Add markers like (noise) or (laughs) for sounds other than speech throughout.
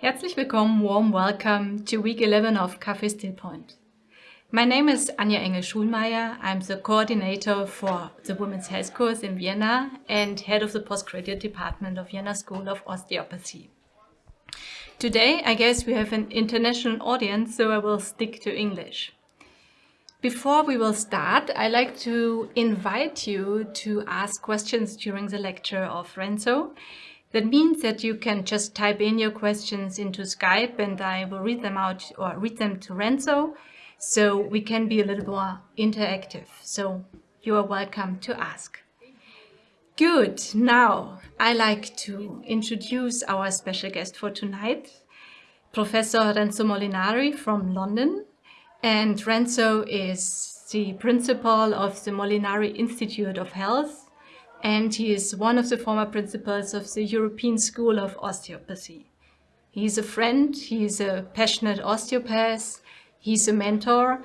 Herzlich willkommen, warm welcome to week 11 of Café Stillpoint. My name is Anja Engel-Schulmeier. I'm the coordinator for the Women's Health course in Vienna and head of the postgraduate department of Vienna School of Osteopathy. Today, I guess we have an international audience, so I will stick to English. Before we will start, I'd like to invite you to ask questions during the lecture of Renzo. That means that you can just type in your questions into Skype and I will read them out or read them to Renzo so we can be a little more interactive. So you are welcome to ask. Good. Now I like to introduce our special guest for tonight, Professor Renzo Molinari from London. And Renzo is the principal of the Molinari Institute of Health and he is one of the former principals of the European School of Osteopathy. He's a friend, he's a passionate osteopath, he's a mentor,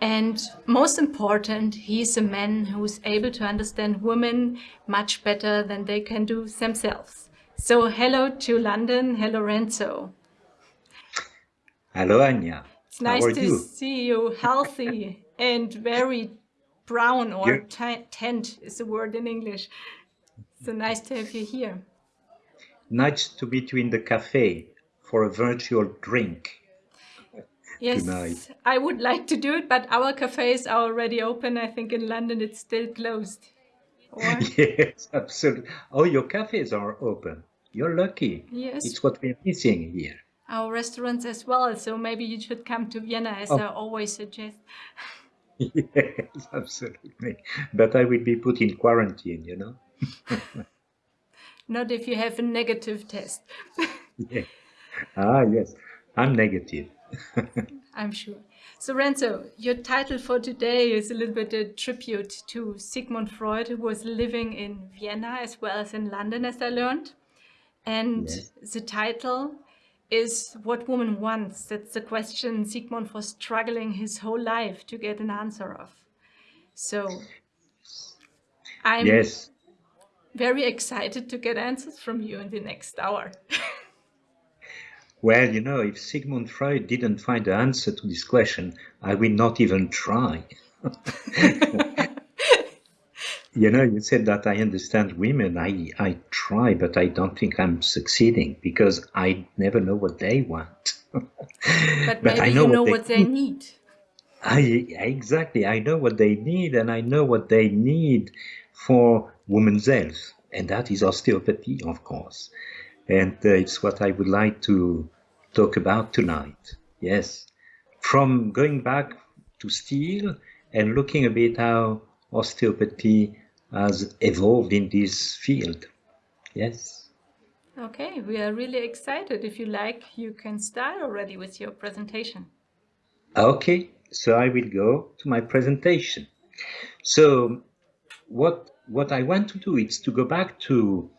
and most important, he's a man who's able to understand women much better than they can do themselves. So hello to London, hello Renzo. Hello Anja. It's nice to you? see you healthy (laughs) and very brown or tent is the word in English. So nice to have you here. Nice to meet you in the cafe for a virtual drink. Yes, tonight. I would like to do it, but our cafes are already open. I think in London it's still closed. Or... (laughs) yes, absolutely. Oh, your cafes are open. You're lucky. Yes. It's what we're missing here. Our restaurants as well. So maybe you should come to Vienna, as oh. I always suggest. (laughs) yes, absolutely. But I will be put in quarantine, you know. (laughs) Not if you have a negative test. yeah. Ah, yes, I'm negative. (laughs) I'm sure. So Renzo, your title for today is a little bit a tribute to Sigmund Freud, who was living in Vienna as well as in London, as I learned. And yes. the title is what woman wants. That's the question Sigmund was struggling his whole life to get an answer of. So I'm yes. very excited to get answers from you in the next hour. (laughs) well, you know, if Sigmund Freud didn't find the answer to this question, I will not even try. (laughs) you know, you said that I understand women. I, I try, but I don't think I'm succeeding because I never know what they want. (laughs) but, but I know you know what they, what they need. I exactly. I know what they need, and I know what they need for women's health, and that is osteopathy, of course. And uh, it's what I would like to talk about tonight. Yes, from going back to Still and looking a bit how osteopathy has evolved in this field. Yes. Okay, we are really excited. If you like, you can start already with your presentation. Okay, so I will go to my presentation. So what what I want to do is to go back to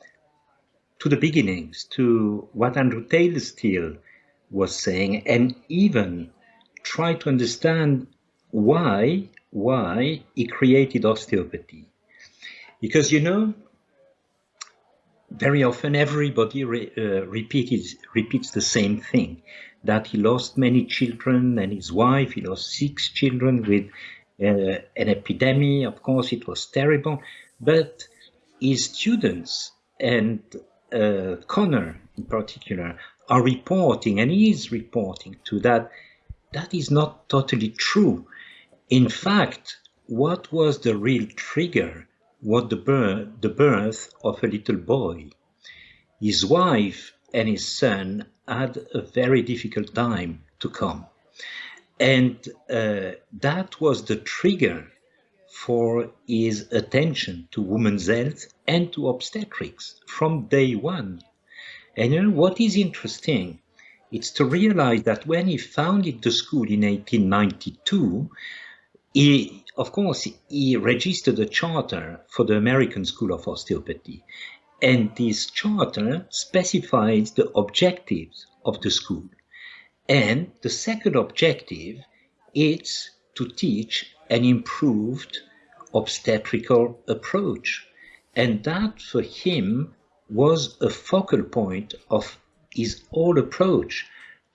to the beginnings, to what Andrew Taylor Still was saying, and even try to understand why why he created osteopathy. Because you know, very often everybody re, uh, repeats, repeats the same thing, that he lost many children and his wife, he lost six children with uh, an epidemic. Of course, it was terrible, but his students and uh, Connor in particular are reporting, and he is reporting to that, that is not totally true. In fact, what was the real trigger was the birth, the birth of a little boy. His wife and his son had a very difficult time to come. And uh, that was the trigger for his attention to women's health and to obstetrics from day one. And you know what is interesting? It's to realize that when he founded the school in 1892, he, of course, he registered a charter for the American School of Osteopathy. And this charter specifies the objectives of the school. And the second objective is to teach an improved obstetrical approach. And that for him was a focal point of his whole approach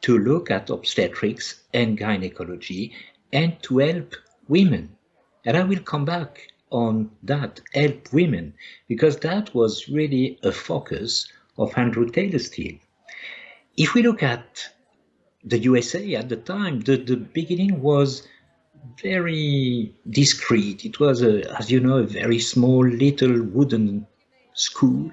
to look at obstetrics and gynecology and to help women. And I will come back on that, help women, because that was really a focus of Andrew Taylor Still. If we look at the USA at the time, the, the beginning was very discreet. It was, a, as you know, a very small little wooden school.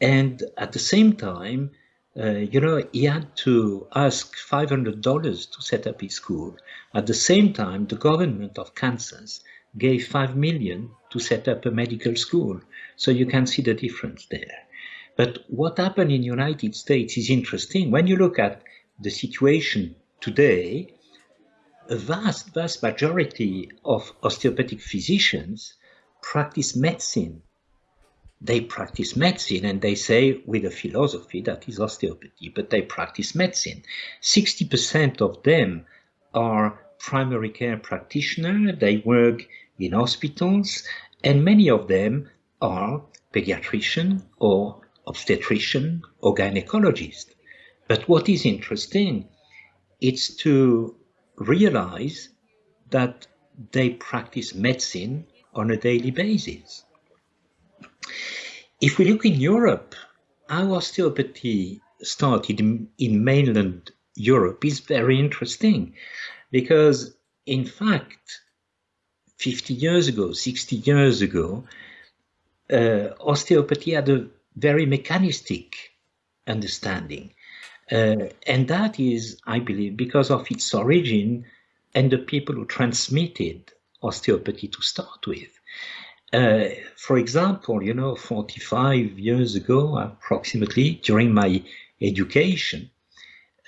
And at the same time, Uh, you know, he had to ask $500 to set up his school. At the same time, the government of Kansas gave 5 million to set up a medical school. So you can see the difference there. But what happened in the United States is interesting. When you look at the situation today, a vast, vast majority of osteopathic physicians practice medicine. They practice medicine and they say with a philosophy that is osteopathy, but they practice medicine. 60% of them are primary care practitioners. They work in hospitals and many of them are pediatrician or obstetrician or gynecologist. But what is interesting, it's to realize that they practice medicine on a daily basis. If we look in Europe, how osteopathy started in, in mainland Europe is very interesting because in fact 50 years ago, 60 years ago, uh, osteopathy had a very mechanistic understanding. Uh, and that is, I believe, because of its origin and the people who transmitted osteopathy to start with. Uh, for example, you know, 45 years ago, approximately, during my education,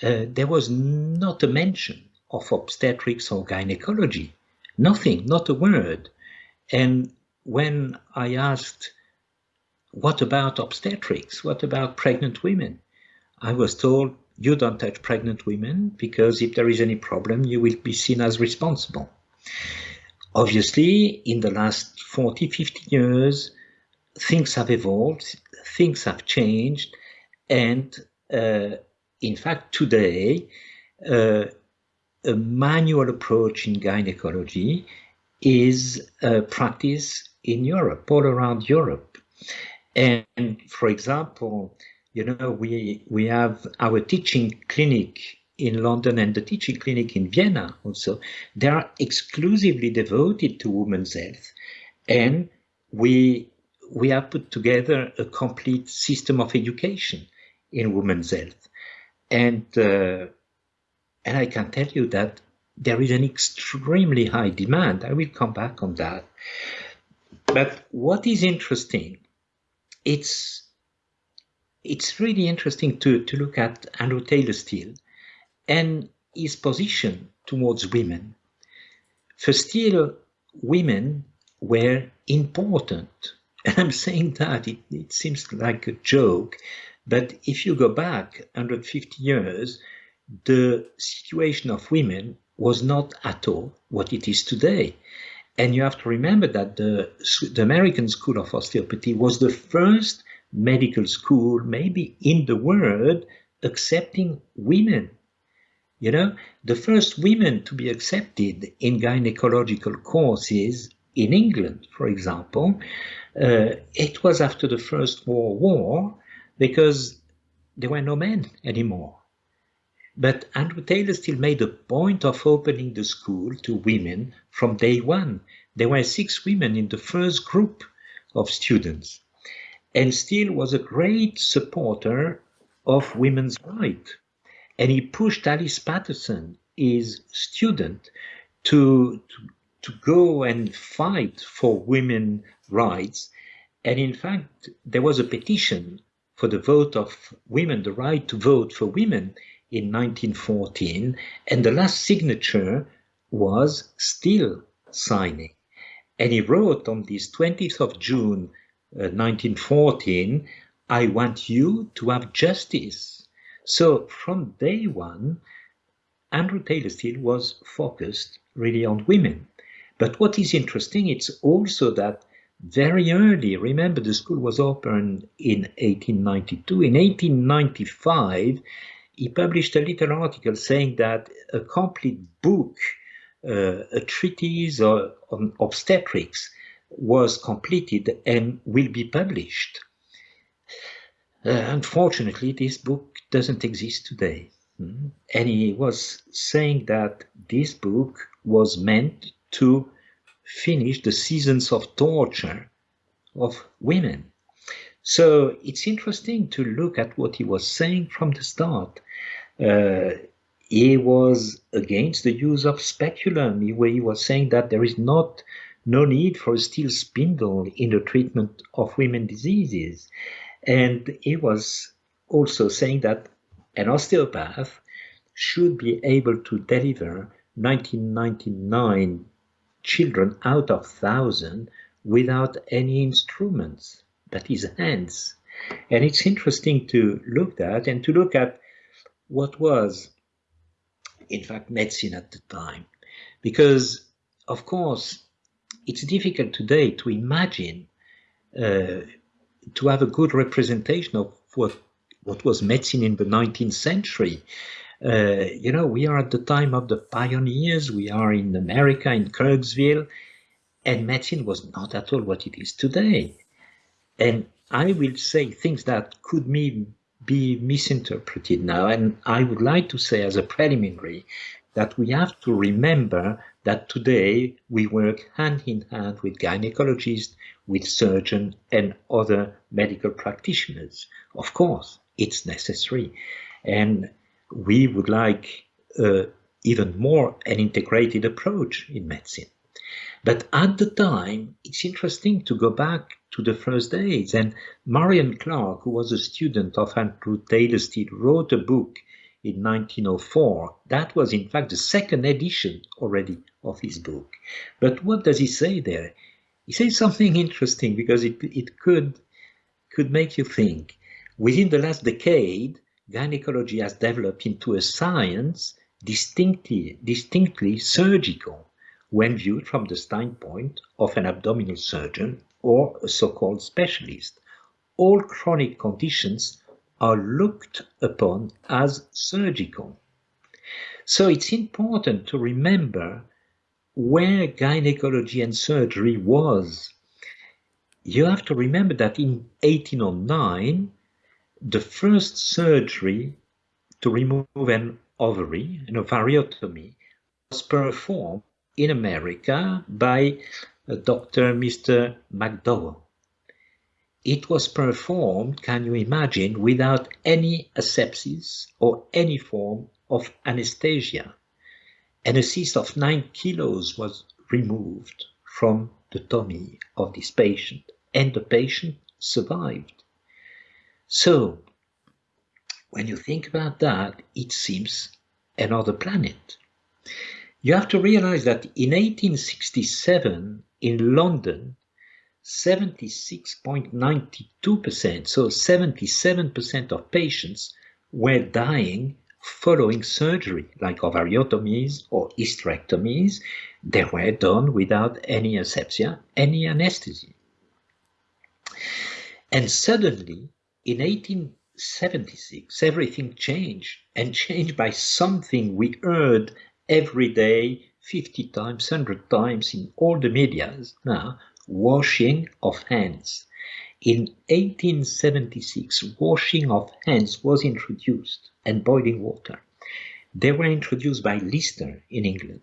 uh, there was not a mention of obstetrics or gynecology. Nothing, not a word. And when I asked, what about obstetrics? What about pregnant women? I was told, you don't touch pregnant women because if there is any problem, you will be seen as responsible. Obviously, in the last 40, 50 years, things have evolved, things have changed, and uh, in fact, today, uh, a manual approach in gynecology is a practice in Europe, all around Europe. And for example, you know, we, we have our teaching clinic in London and the teaching clinic in Vienna also. They are exclusively devoted to women's health. And we, we have put together a complete system of education in women's health. And uh, and I can tell you that there is an extremely high demand. I will come back on that. But what is interesting, it's it's really interesting to, to look at Andrew Taylor Still and his position towards women. For Still, women were important. (laughs) And I'm saying that, it, it seems like a joke, but if you go back 150 years, the situation of women was not at all what it is today. And you have to remember that the, the American School of Osteopathy was the first medical school, maybe in the world, accepting women. You know, the first women to be accepted in gynecological courses in England, for example, uh, it was after the First World War because there were no men anymore. But Andrew Taylor Still made a point of opening the school to women from day one. There were six women in the first group of students. And Still was a great supporter of women's rights. And he pushed Alice Patterson, his student, to, to, to go and fight for women's rights. And in fact, there was a petition for the vote of women, the right to vote for women in 1914, and the last signature was Still signing. And he wrote on this 20th of June uh, 1914, I want you to have justice. So from day one, Andrew Taylor Still was focused really on women. But what is interesting, it's also that very early. Remember, the school was opened in 1892. In 1895, he published a little article saying that a complete book, uh, a treatise on obstetrics, was completed and will be published. Uh, unfortunately, this book doesn't exist today. Mm. And he was saying that this book was meant to finish the seasons of torture of women. So it's interesting to look at what he was saying from the start. Uh, he was against the use of speculum. where he was saying that there is not no need for a steel spindle in the treatment of women diseases. And he was also saying that an osteopath should be able to deliver 1999 children out of 1,000 without any instruments, that is hands. And it's interesting to look at and to look at what was, in fact, medicine at the time. Because, of course, it's difficult today to imagine uh, to have a good representation of what what was medicine in the 19th century. Uh, you know, we are at the time of the pioneers. We are in America, in Kirksville, and medicine was not at all what it is today. And I will say things that could be, be misinterpreted now. And I would like to say as a preliminary that we have to remember that today we work hand in hand with gynecologists, with surgeons and other medical practitioners. Of course, it's necessary. And we would like uh, even more an integrated approach in medicine. But at the time, it's interesting to go back to the first days. And Marion Clark, who was a student of Andrew Taylor Still, wrote a book in 1904. That was, in fact, the second edition already of his book. But what does he say there? He says something (laughs) interesting because it, it could, could make you think. Within the last decade, gynecology has developed into a science distinctly, distinctly surgical when viewed from the standpoint of an abdominal surgeon or a so-called specialist. All chronic conditions are looked upon as surgical. So it's important to remember where gynecology and surgery was. You have to remember that in 1809, the first surgery to remove an ovary, an ovariotomy, was performed in America by uh, Dr. Mr. McDowell. It was performed, can you imagine, without any asepsis or any form of anesthesia. And a cyst of 9 kilos was removed from the tummy of this patient, and the patient survived. So, when you think about that, it seems another planet. You have to realize that in 1867 in London, 76.92%, so 77% of patients were dying following surgery, like ovariotomies or hysterectomies. They were done without any asepsia, any anesthesia. And suddenly, in 1876, everything changed and changed by something we heard every day, 50 times, 100 times in all the medias now, washing of hands. In 1876, washing of hands was introduced and boiling water. They were introduced by Lister in England,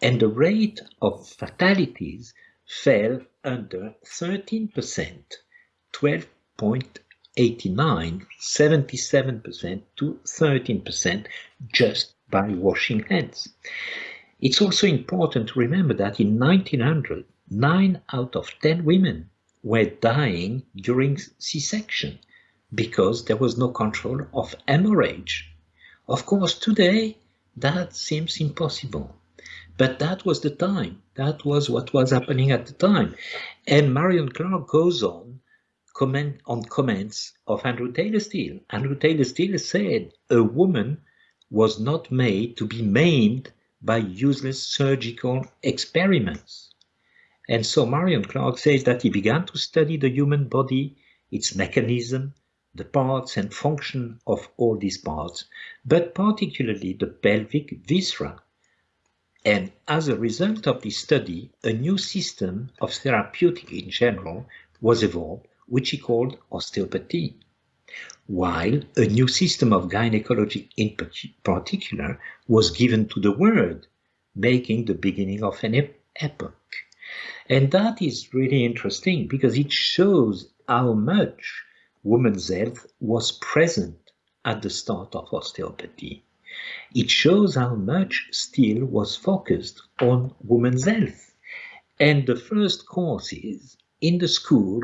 and the rate of fatalities fell under 13%, 12 89, 77% to 13% just by washing hands. It's also important to remember that in 1900, 9 out of 10 women were dying during C-section because there was no control of hemorrhage. Of course, today that seems impossible. But that was the time. That was what was happening at the time. And Marion Clark goes on comment on comments of Andrew Taylor Still. Andrew Taylor Still said a woman was not made to be maimed by useless surgical experiments. And so Marion Clark says that he began to study the human body, its mechanism, the parts and function of all these parts, but particularly the pelvic viscera. And as a result of this study, a new system of therapeutic in general was evolved, which he called osteopathy, while a new system of gynecology in particular was given to the world, making the beginning of an epoch. And that is really interesting because it shows how much women's health was present at the start of osteopathy. It shows how much Still was focused on women's health. And the first courses in the school,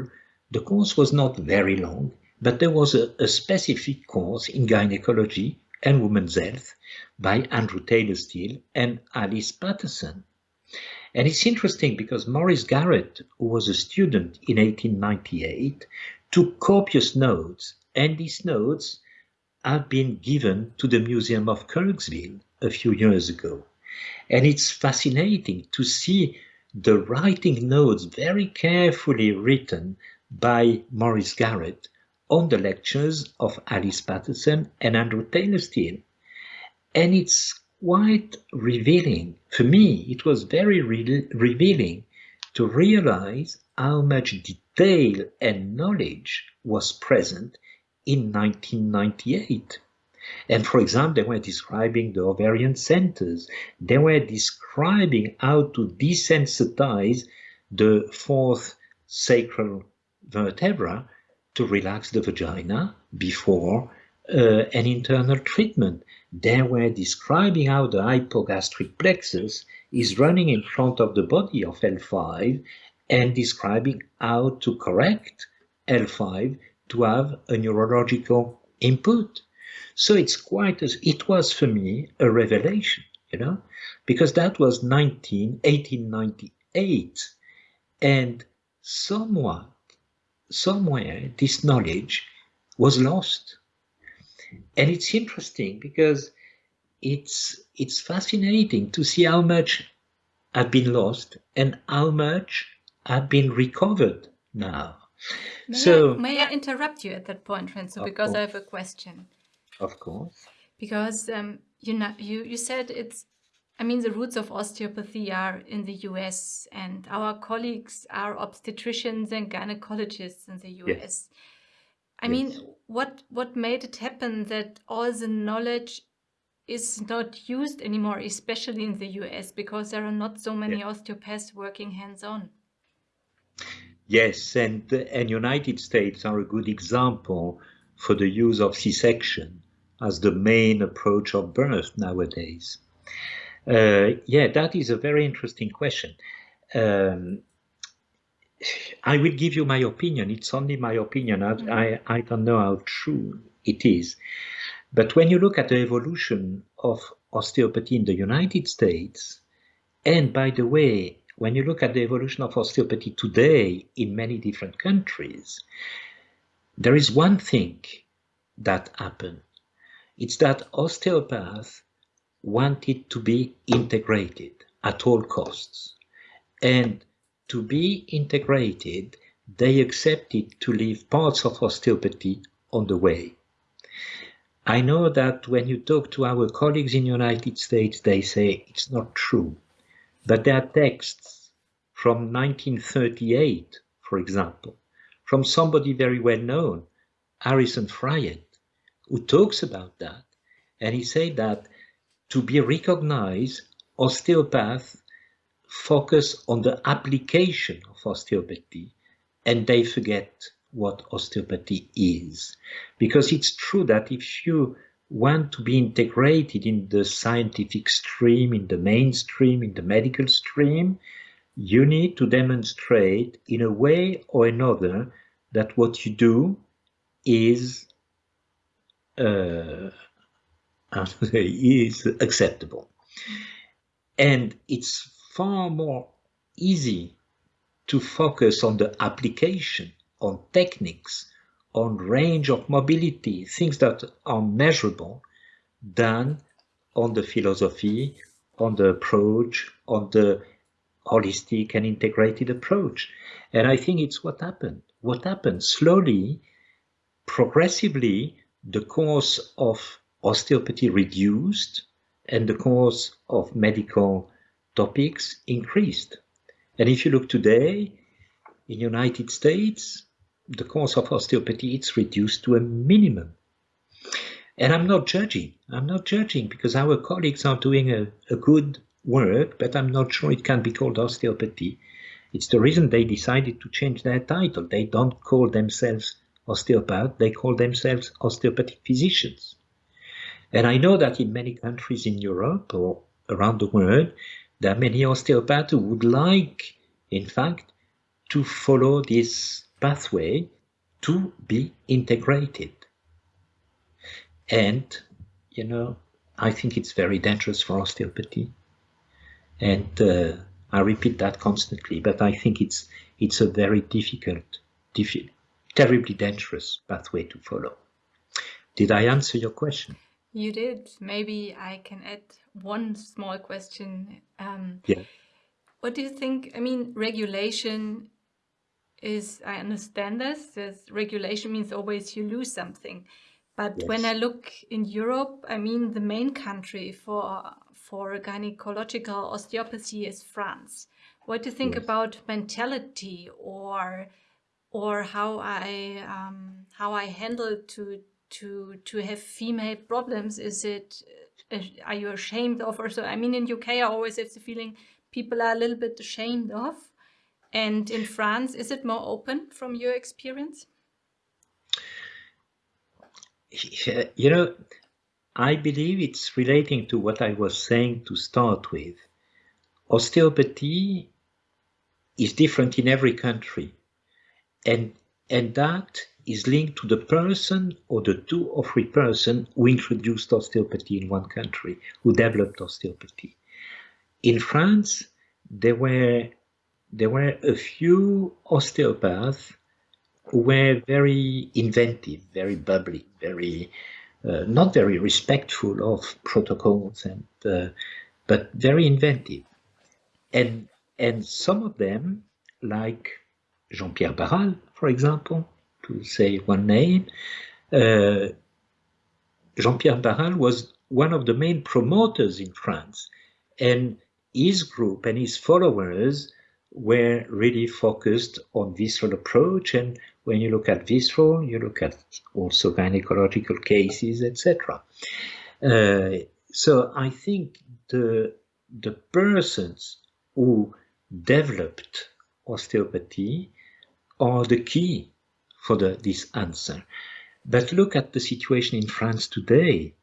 the course was not very long, but there was a, a specific course in gynecology and women's health by Andrew Taylor Still and Alice Patterson. And it's interesting because Maurice Garrett, who was a student in 1898, took copious notes, and these notes have been given to the Museum of Kirksville a few years ago. And it's fascinating to see the writing notes very carefully written by Maurice Garrett on the lectures of Alice Patterson and Andrew Taylor Still. And it's quite revealing. For me, it was very re revealing to realize how much detail and knowledge was present in 1998. And for example, they were describing the ovarian centers. They were describing how to desensitize the fourth sacral vertebra to relax the vagina before uh, an internal treatment. They were describing how the hypogastric plexus is running in front of the body of L5 and describing how to correct L5 to have a neurological input. So it's quite as it was for me a revelation, you know, because that was 19, 1898. And somewhat, somewhere, this knowledge was lost and it's interesting because it's it's fascinating to see how much have been lost and how much have been recovered now. May so I, may I interrupt you at that point, Renzo, because course. I have a question. Of course. Because um, you know you you said it's I mean, the roots of osteopathy are in the US, and our colleagues are obstetricians and gynecologists in the US. Yes. I yes. mean, what what made it happen that all the knowledge is not used anymore, especially in the US, because there are not so many yeah. osteopaths working hands-on? Yes, and and United States are a good example for the use of C-section as the main approach of birth nowadays. Uh, yeah, that is a very interesting question. Um, I will give you my opinion. It's only my opinion. I, mm. I, I, don't know how true it is. But when you look at the evolution of osteopathy in the United States, and by the way, when you look at the evolution of osteopathy today in many different countries, there is one thing that happened. It's that osteopaths wanted to be integrated at all costs. And to be integrated, they accepted to leave parts of osteopathy on the way. I know that when you talk to our colleagues in the United States, they say it's not true. But there are texts from 1938, for example, from somebody very well known, Harrison Fryette, who talks about that. And he said that to be recognized, osteopaths focus on the application of osteopathy and they forget what osteopathy is. Because it's true that if you want to be integrated in the scientific stream, in the mainstream, in the medical stream, you need to demonstrate in a way or another that what you do is uh, (laughs) is acceptable. And it's far more easy to focus on the application, on techniques, on range of mobility, things that are measurable, than on the philosophy, on the approach, on the holistic and integrated approach. And I think it's what happened. What happened slowly, progressively, the course of osteopathy reduced and the course of medical topics increased. And if you look today in United States, the course of osteopathy is reduced to a minimum. And I'm not judging. I'm not judging because our colleagues are doing a, a good work, but I'm not sure it can be called osteopathy. It's the reason they decided to change their title. They don't call themselves osteopath, they call themselves osteopathic physicians. And I know that in many countries in Europe or around the world, are many osteopaths would like, in fact, to follow this pathway to be integrated. And, you know, I think it's very dangerous for osteopathy. And uh, I repeat that constantly, but I think it's it's a very difficult, diffi terribly dangerous pathway to follow. Did I answer your question? You did. Maybe I can add one small question. Um, yeah. What do you think? I mean, regulation is, I understand this, this regulation means always you lose something. But yes. when I look in Europe, I mean, the main country for, for gynecological osteopathy is France. What do you think yes. about mentality or or how I um, how I handle to to to have female problems? Is it uh, are you ashamed of or so? I mean, in UK, I always have the feeling people are a little bit ashamed of. And in France, is it more open from your experience? (laughs) You know, I believe it's relating to what I was saying to start with. Osteopathy is different in every country. And, and that is linked to the person or the two or three person who introduced osteopathy in one country, who developed osteopathy. In France, there were there were a few osteopaths who were very inventive, very bubbly, very uh, not very respectful of protocols, and uh, but very inventive. And and some of them, like Jean-Pierre Barral, for example, to say one name, uh, Jean-Pierre Barral was one of the main promoters in France, and his group and his followers were really focused on visceral approach. And when you look at visceral, you look at also gynecological cases, etc. Uh, so I think the the persons who developed osteopathy are the key for the, this answer. But look at the situation in France today.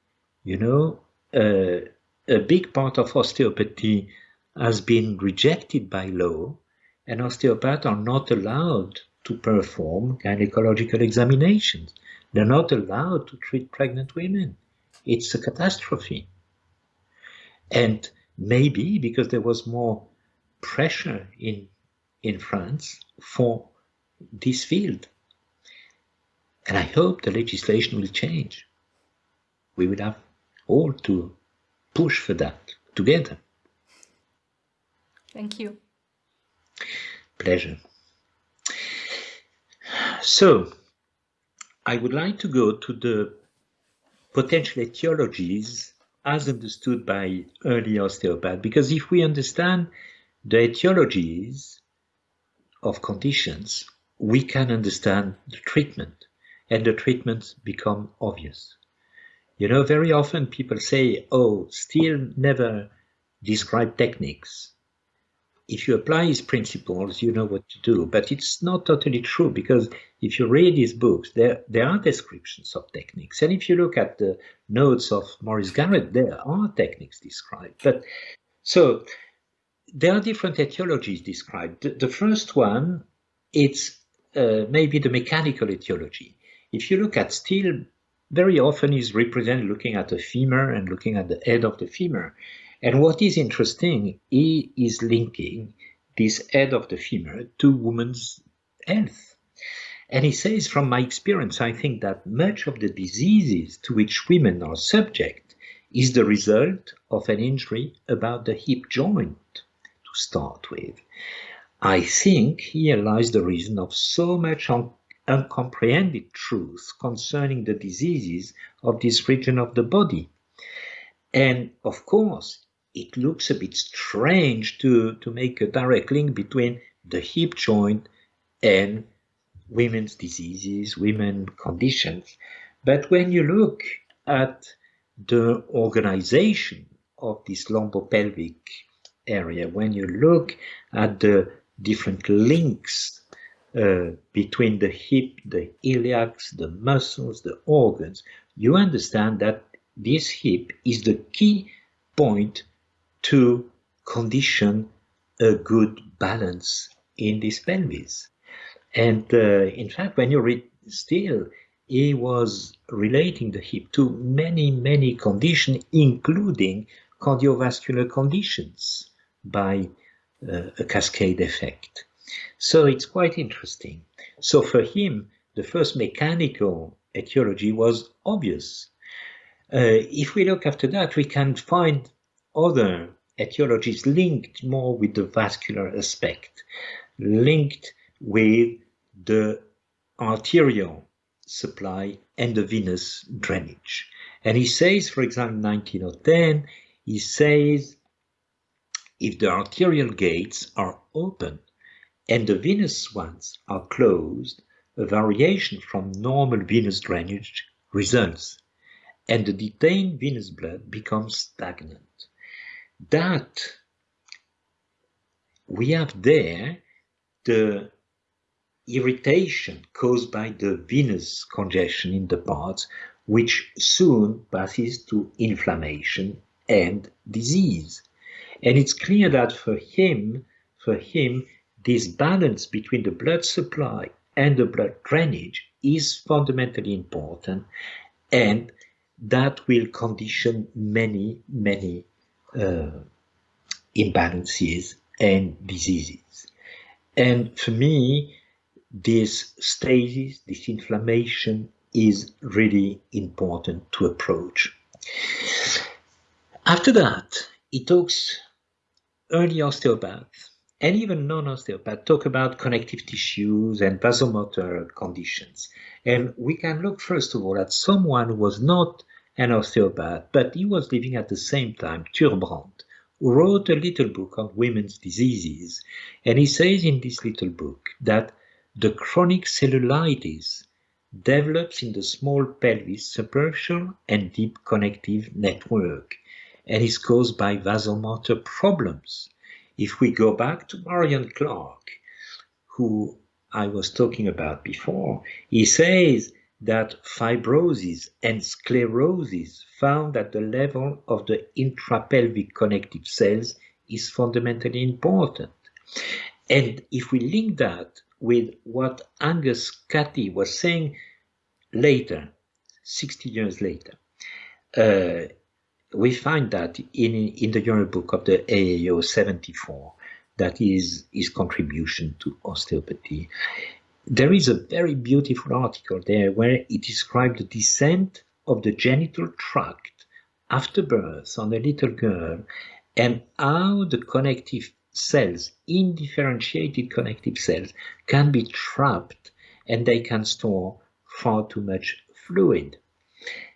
You know, uh, a big part of osteopathy has been rejected by law and osteopaths are not allowed to perform gynecological examinations. They're not allowed to treat pregnant women. It's a catastrophe. And maybe because there was more pressure in, in France for this field. And I hope the legislation will change. We will have all to push for that together. Thank you. Pleasure. So, I would like to go to the potential etiologies as understood by early osteopaths, because if we understand the etiologies of conditions, we can understand the treatment, and the treatments become obvious. You know, very often people say, oh, Still never describe techniques if you apply his principles, you know what to do. But it's not totally true because if you read his books, there, there are descriptions of techniques. And if you look at the notes of Maurice Garrett, there are techniques described. But so there are different etiologies described. The, the first one, it's uh, maybe the mechanical etiology. If you look at Still, very often is represented looking at the femur and looking at the head of the femur. And what is interesting, he is linking this head of the femur to women's health. And he says, from my experience, I think that much of the diseases to which women are subject is the result of an injury about the hip joint, to start with. I think here lies the reason of so much uncomprehended truth concerning the diseases of this region of the body. And of course, it looks a bit strange to, to make a direct link between the hip joint and women's diseases, women conditions. But when you look at the organization of this lumbopelvic area, when you look at the different links uh, between the hip, the iliacs, the muscles, the organs, you understand that this hip is the key point to condition a good balance in this pelvis. And uh, in fact, when you read Still, he was relating the hip to many, many conditions, including cardiovascular conditions by uh, a cascade effect. So it's quite interesting. So for him, the first mechanical etiology was obvious. Uh, if we look after that, we can find other etiologies linked more with the vascular aspect, linked with the arterial supply and the venous drainage. And he says, for example, 1910, he says, if the arterial gates are open and the venous ones are closed, a variation from normal venous drainage results, and the detained venous blood becomes stagnant. That we have there the irritation caused by the venous congestion in the parts, which soon passes to inflammation and disease. And it's clear that for him, for him, this balance between the blood supply and the blood drainage is fundamentally important and that will condition many, many uh, imbalances and diseases. And for me, this stasis, this inflammation is really important to approach. After that, he talks early osteopaths and even non-osteopath talk about connective tissues and vasomotor conditions. And we can look first of all at someone who was not an osteopath, but he was living at the same time, Thure Brandt, who wrote a little book on women's diseases. And he says in this little book that the chronic cellulitis develops in the small pelvis superficial and deep connective network and is caused by vasomotor problems. If we go back to Marion Clark, who I was talking about before, he says that fibrosis and sclerosis found at the level of the intrapelvic connective cells is fundamentally important. And if we link that with what Angus Cathie was saying later, 60 years later, uh, we find that in, in the journal book of the AAO 74, that is his contribution to osteopathy. There is a very beautiful article there where it describes the descent of the genital tract after birth on a little girl and how the connective cells, indifferentiated connective cells, can be trapped and they can store far too much fluid.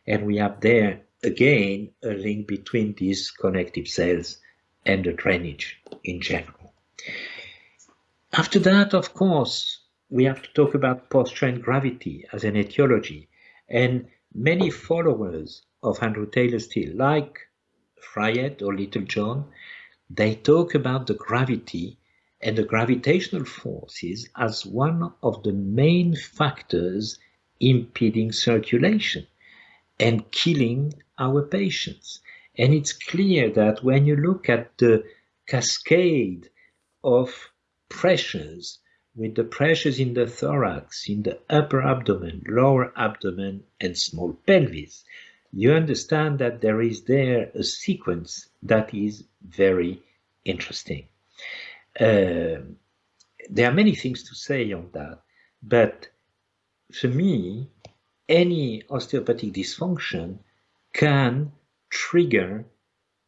And we have there again a link between these connective cells and the drainage in general. After that, of course, we have to talk about posture and gravity as an etiology. And many followers of Andrew Taylor Still, like Fryette or Littlejohn, they talk about the gravity and the gravitational forces as one of the main factors impeding circulation and killing our patients. And it's clear that when you look at the cascade of pressures, with the pressures in the thorax, in the upper abdomen, lower abdomen, and small pelvis, you understand that there is there a sequence that is very interesting. Uh, there are many things to say on that, but for me, any osteopathic dysfunction can trigger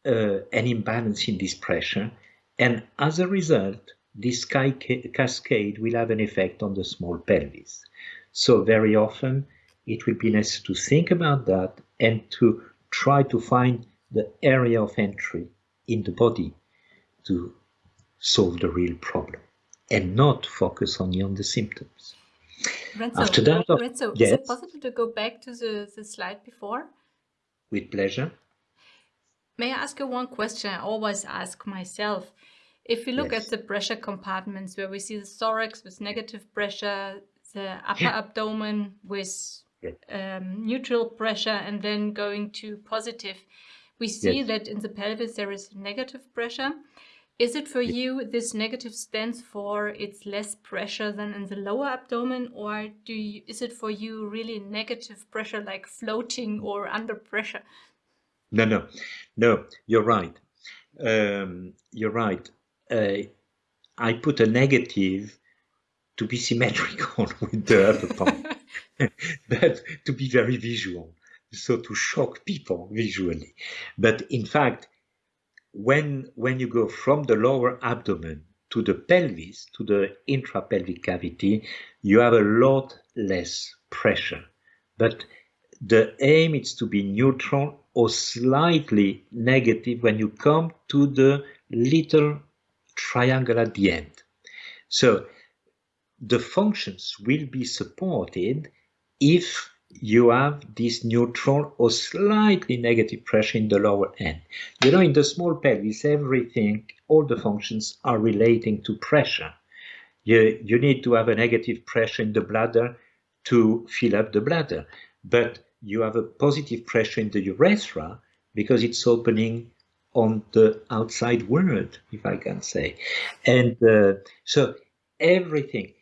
uh, an imbalance in this pressure And as a result, this cascade will have an effect on the small pelvis. So very often it will be necessary to think about that and to try to find the area of entry in the body to solve the real problem and not focus only on the symptoms. Renzo, After that, Renzo, yes. is it possible to go back to the, the slide before? With pleasure. May I ask you one question I always ask myself? If we look yes. at the pressure compartments where we see the thorax with negative pressure, the upper abdomen with um, neutral pressure and then going to positive, we see yes. that in the pelvis there is negative pressure. Is it for you this negative stands for it's less pressure than in the lower abdomen or do you, is it for you really negative pressure like floating or under pressure? No, no, no, you're right. Um, you're right. Uh, I put a negative to be symmetrical (laughs) with the other part, (laughs) but to be very visual, so to shock people visually. But in fact, when when you go from the lower abdomen to the pelvis, to the intrapelvic cavity, you have a lot less pressure. But the aim is to be neutral or slightly negative when you come to the little triangle at the end. So the functions will be supported if you have this neutral or slightly negative pressure in the lower end. You know, in the small pelvis, everything, all the functions are relating to pressure. You, you need to have a negative pressure in the bladder to fill up the bladder, but you have a positive pressure in the urethra because it's opening on the outside world, if I can say. And uh, so everything,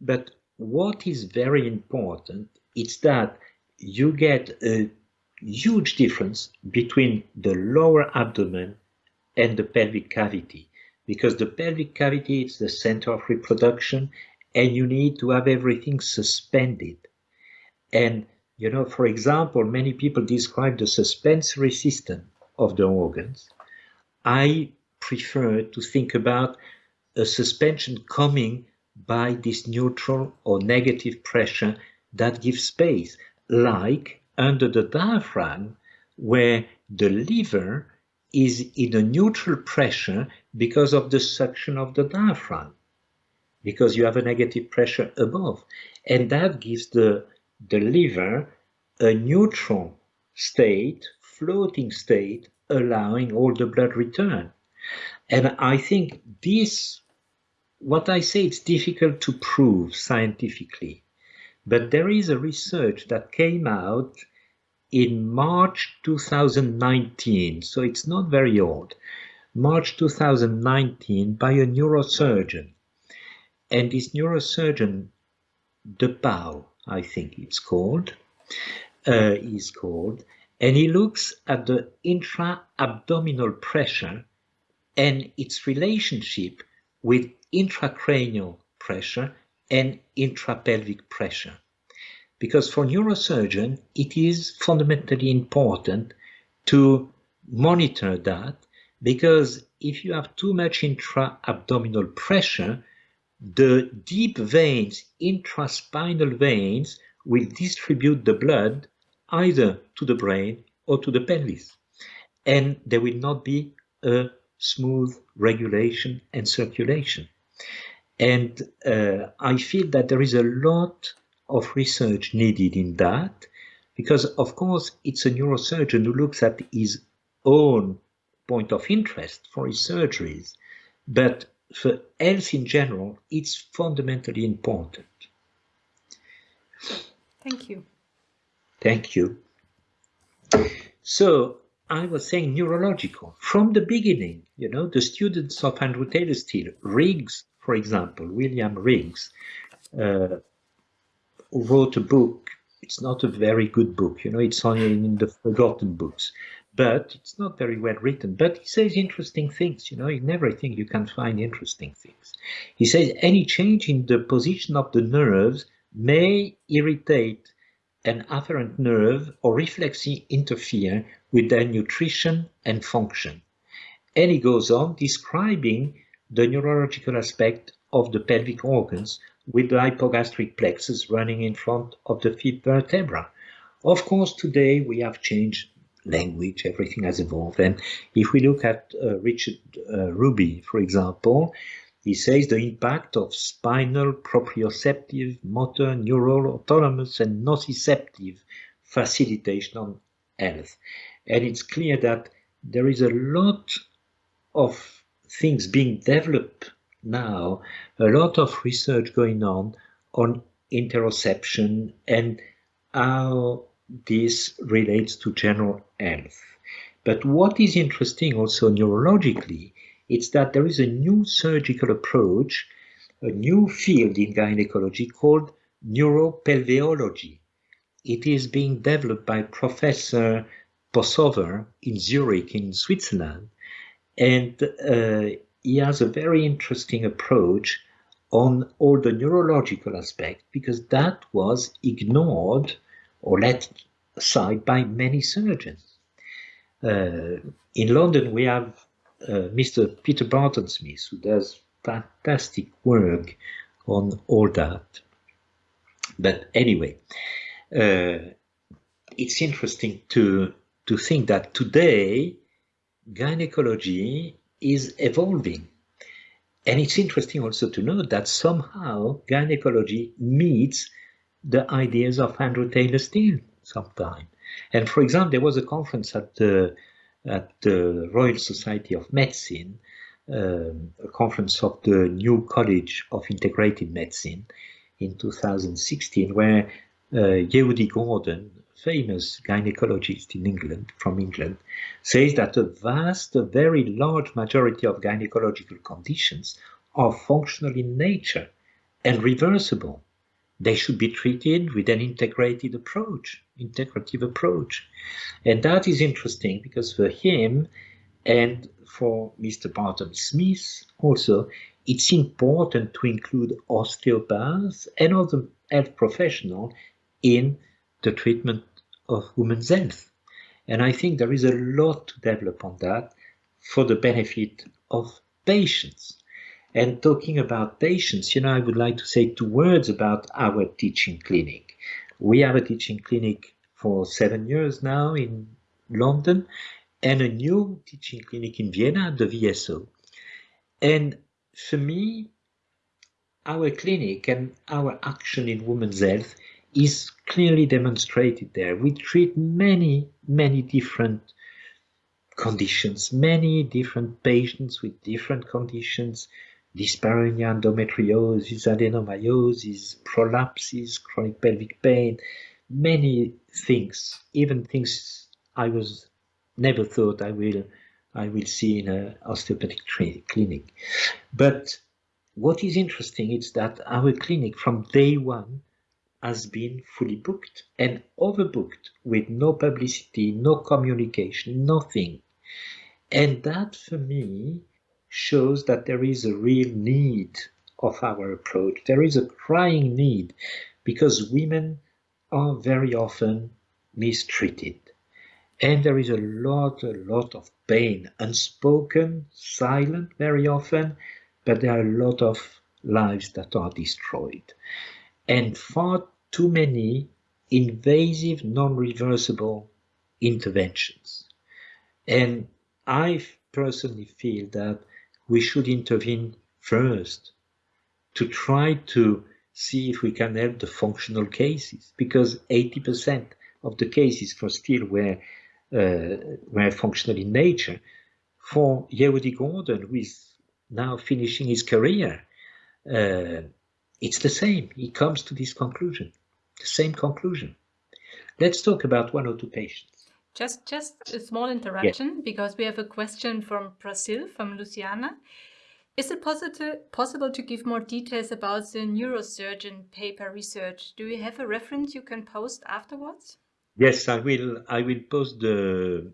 but what is very important it's that you get a huge difference between the lower abdomen and the pelvic cavity because the pelvic cavity is the center of reproduction and you need to have everything suspended. And you know for example many people describe the suspensory system of the organs. I prefer to think about a suspension coming by this neutral or negative pressure that gives space, like under the diaphragm, where the liver is in a neutral pressure because of the suction of the diaphragm, because you have a negative pressure above. And that gives the, the liver a neutral state, floating state, allowing all the blood return. And I think this, what I say, it's difficult to prove scientifically. But there is a research that came out in March 2019, so it's not very old. March 2019 by a neurosurgeon. And this neurosurgeon, De Pauw, I think it's called, uh, is called, and he looks at the intra-abdominal pressure and its relationship with intracranial pressure and intrapelvic pressure. Because for neurosurgeon, it is fundamentally important to monitor that because if you have too much intra-abdominal pressure, the deep veins, intraspinal veins, will distribute the blood either to the brain or to the pelvis. And there will not be a smooth regulation and circulation. And uh, I feel that there is a lot of research needed in that because, of course, it's a neurosurgeon who looks at his own point of interest for his surgeries. But for health in general, it's fundamentally important. Thank you. Thank you. So I was saying neurological. From the beginning, you know, the students of Andrew Taylor Still, Riggs, for example, William Riggs, uh, wrote a book. It's not a very good book, you know, it's only in the forgotten books, but it's not very well written. But he says interesting things, you know, in everything you can find interesting things. He says any change in the position of the nerves may irritate an afferent nerve or reflexly interfere with their nutrition and function. And he goes on describing the neurological aspect of the pelvic organs with the hypogastric plexus running in front of the fifth vertebra. Of course, today we have changed language, everything has evolved. And if we look at uh, Richard uh, Ruby, for example, he says the impact of spinal, proprioceptive, motor, neural, autonomous, and nociceptive facilitation on health. And it's clear that there is a lot of things being developed now, a lot of research going on on interoception and how this relates to general health. But what is interesting also neurologically, it's that there is a new surgical approach, a new field in gynecology called neuropelveology. It is being developed by Professor Possover in Zurich in Switzerland. And uh, he has a very interesting approach on all the neurological aspect because that was ignored or let aside by many surgeons. Uh, in London, we have uh, Mr. Peter Barton Smith, who does fantastic work on all that. But anyway, uh, it's interesting to to think that today gynecology is evolving. And it's interesting also to note that somehow gynecology meets the ideas of Andrew Taylor Still sometime. And for example, there was a conference at the, at the Royal Society of Medicine, um, a conference of the new College of Integrated Medicine in 2016, where uh, Yehudi Gordon, famous gynecologist in England, from England, says that a vast, a very large majority of gynecological conditions are functional in nature and reversible. They should be treated with an integrated approach, integrative approach. And that is interesting because for him and for Mr. Barton Smith also, it's important to include osteopaths and other health professionals in the treatment of women's health. And I think there is a lot to develop on that for the benefit of patients. And talking about patients, you know, I would like to say two words about our teaching clinic. We have a teaching clinic for seven years now in London and a new teaching clinic in Vienna, the VSO. And for me, our clinic and our action in women's health is clearly demonstrated there. We treat many, many different conditions, many different patients with different conditions, dyspareunia, endometriosis, adenomyosis, prolapses, chronic pelvic pain, many things, even things I was never thought I will I will see in an osteopathic clinic. But what is interesting is that our clinic from day one has been fully booked and overbooked with no publicity, no communication, nothing. And that for me shows that there is a real need of our approach. There is a crying need because women are very often mistreated. And there is a lot, a lot of pain, unspoken, silent very often, but there are a lot of lives that are destroyed. And far too many invasive, non-reversible interventions. And I personally feel that we should intervene first to try to see if we can help the functional cases because 80% of the cases for still were, uh, were functional in nature. For Yehudi Gordon, who is now finishing his career, uh, it's the same. He comes to this conclusion the same conclusion. Let's talk about one or two patients. Just, just a small interruption because we have a question from Brazil, from Luciana. Is it possible possible to give more details about the neurosurgeon paper research? Do you have a reference you can post afterwards? Yes, I will. I will post the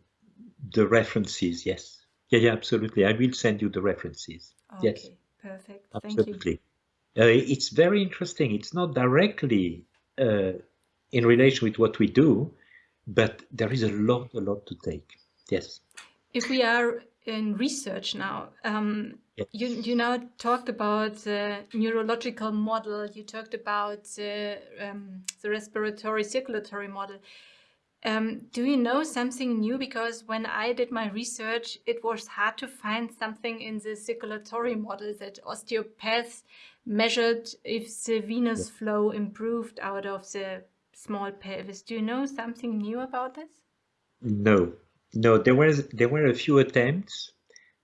the references. Yes, yeah, yeah, absolutely. I will send you the references. Okay, yes, perfect. Absolutely. Uh, it's very interesting. It's not directly uh, in relation with what we do, but there is a lot, a lot to take. Yes. If we are in research now. Um, Yes. you you now talked about the neurological model. You talked about the um, the respiratory circulatory model. Um, do you know something new? Because when I did my research, it was hard to find something in the circulatory model that osteopaths measured if the venous flow improved out of the small pelvis. Do you know something new about this? No, no, there was there were a few attempts.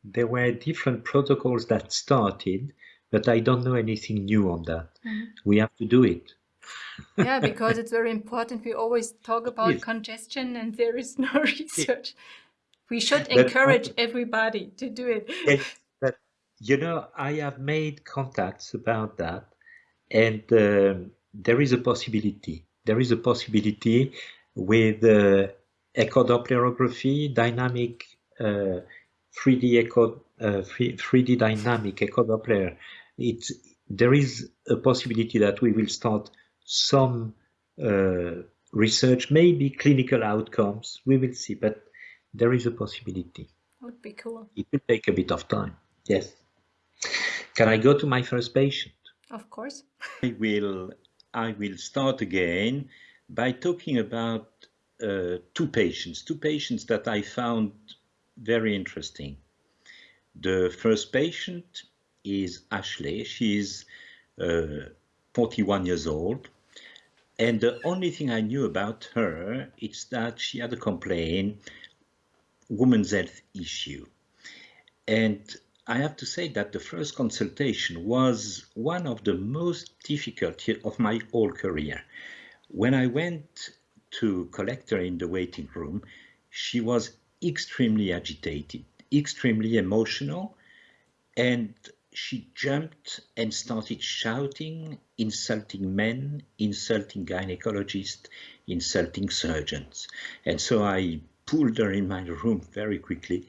There were different protocols that started, but I don't know anything new on that. Mhm. We have to do it. Yeah, (laughs) because it's very important. We always talk about Yes. congestion and there is no (laughs) research. We should But- encourage everybody to do it. Yes, but you know, I have made contacts about that, and um, there is a possibility. There is a possibility with uh, echodopplerography, dynamic uh, 3D echo, uh, 3, 3D dynamic echodoppler. It's there is a possibility that we will start some uh, research, maybe clinical outcomes. We will see, but there is a possibility. Would be cool. It will take a bit of time. Yes. Can I go to my first patient? Of course. (laughs) I will I will start again by talking about uh, two patients, two patients that I found very interesting. The first patient is Ashley. She's uh, 41 years old. And the only thing I knew about her is that she had a complaint, women's health issue. And I have to say that the first consultation was one of the most difficult of my whole career. When I went to collect her in the waiting room, she was extremely agitated, extremely emotional, and she jumped and started shouting, insulting men, insulting gynecologists, insulting surgeons. And so I pulled her in my room very quickly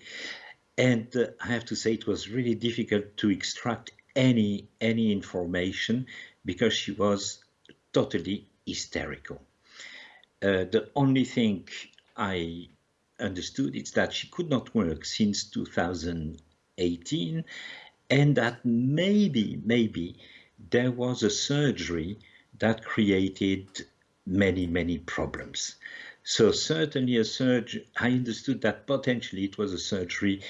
and uh, I have to say it was really difficult to extract any any information because she was totally hysterical. Uh, the only thing I understood is that she could not work since 2018 and that maybe maybe there was a surgery that created many many problems. So certainly a surgery, I understood that potentially it was a surgery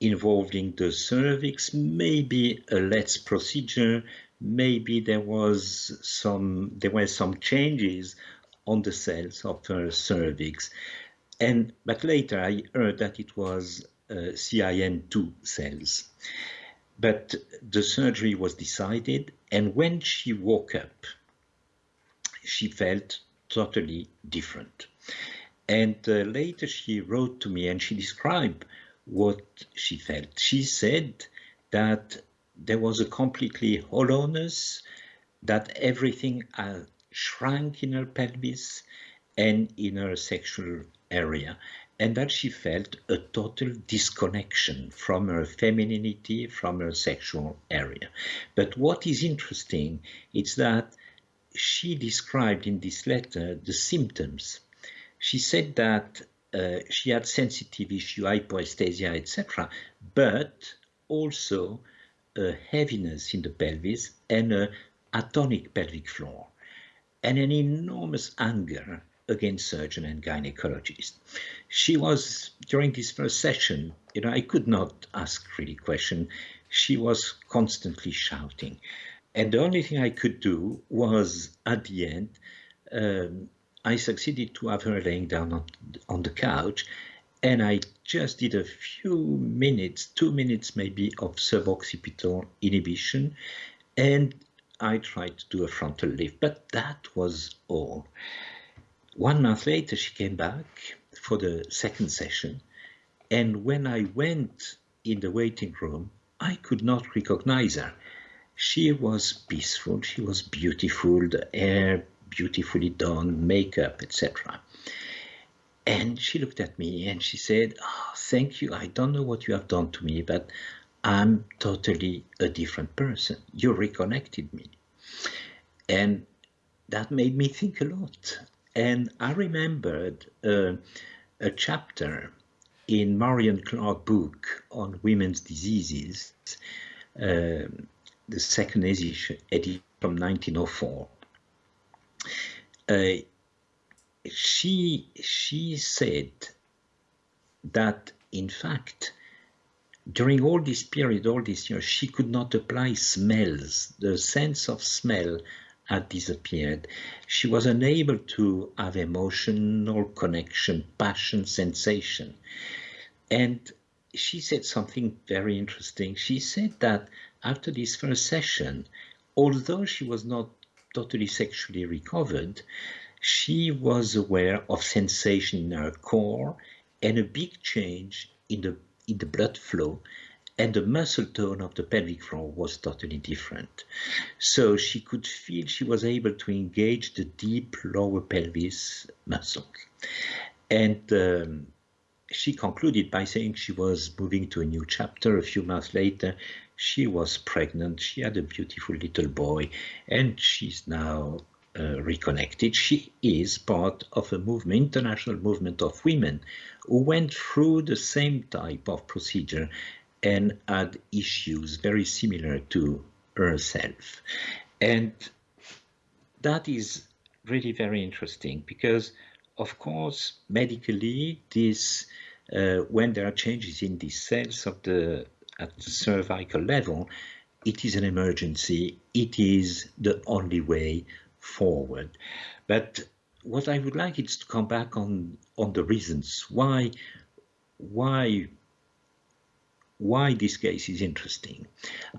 involving the cervix, maybe a LLETZ procedure, maybe there was some, there were some changes on the cells of her cervix. And, but later I heard that it was uh, CIN2 cells. But the surgery was decided and when she woke up, she felt totally different. And uh, later she wrote to me and she described what she felt. She said that there was a completely hollowness, that everything uh, shrank in her pelvis and in her sexual area, and that she felt a total disconnection from her femininity, from her sexual area. But what is interesting is that she described in this letter the symptoms. She said that uh, she had sensitive issue, hypoesthesia, etc., but also a heaviness in the pelvis and a atonic pelvic floor, and an enormous anger against surgeon and gynecologist. She was during this first session, you know, I could not ask really question. She was constantly shouting. And the only thing I could do was at the end, um, I succeeded to have her laying down on, on the couch and I just did a few minutes, two minutes maybe of suboccipital inhibition and I tried to do a frontal lift, but that was all. One month later, she came back for the second session and when I went in the waiting room, I could not recognize her. She was peaceful, she was beautiful, the hair beautifully done, makeup, etc. And she looked at me and she said, oh, Thank you. I don't know what you have done to me, but I'm totally a different person. You reconnected me. And that made me think a lot. And I remembered uh, a chapter in Marion Clark book on women's diseases, uh, the second edition, from 1904, uh, she she said that in fact during all this period, all these years, she could not apply smells. The sense of smell had disappeared. She was unable to have emotional connection, passion, sensation. And she said something very interesting. She said that after this first session, although she was not totally sexually recovered, she was aware of sensation in her core and a big change in the in the blood flow and the muscle tone of the pelvic floor was totally different. So she could feel she was able to engage the deep lower pelvis muscles. And um, she concluded by saying she was moving to a new chapter. A few months later, she was pregnant. She had a beautiful little boy, and she's now uh, reconnected. She is part of a movement, international movement of women who went through the same type of procedure and had issues very similar to herself. And that is really very interesting because, of course, medically, this uh, when there are changes in the cells of the at the cervical level, it is an emergency. It is the only way forward. But what I would like is to come back on on the reasons why why why this case is interesting.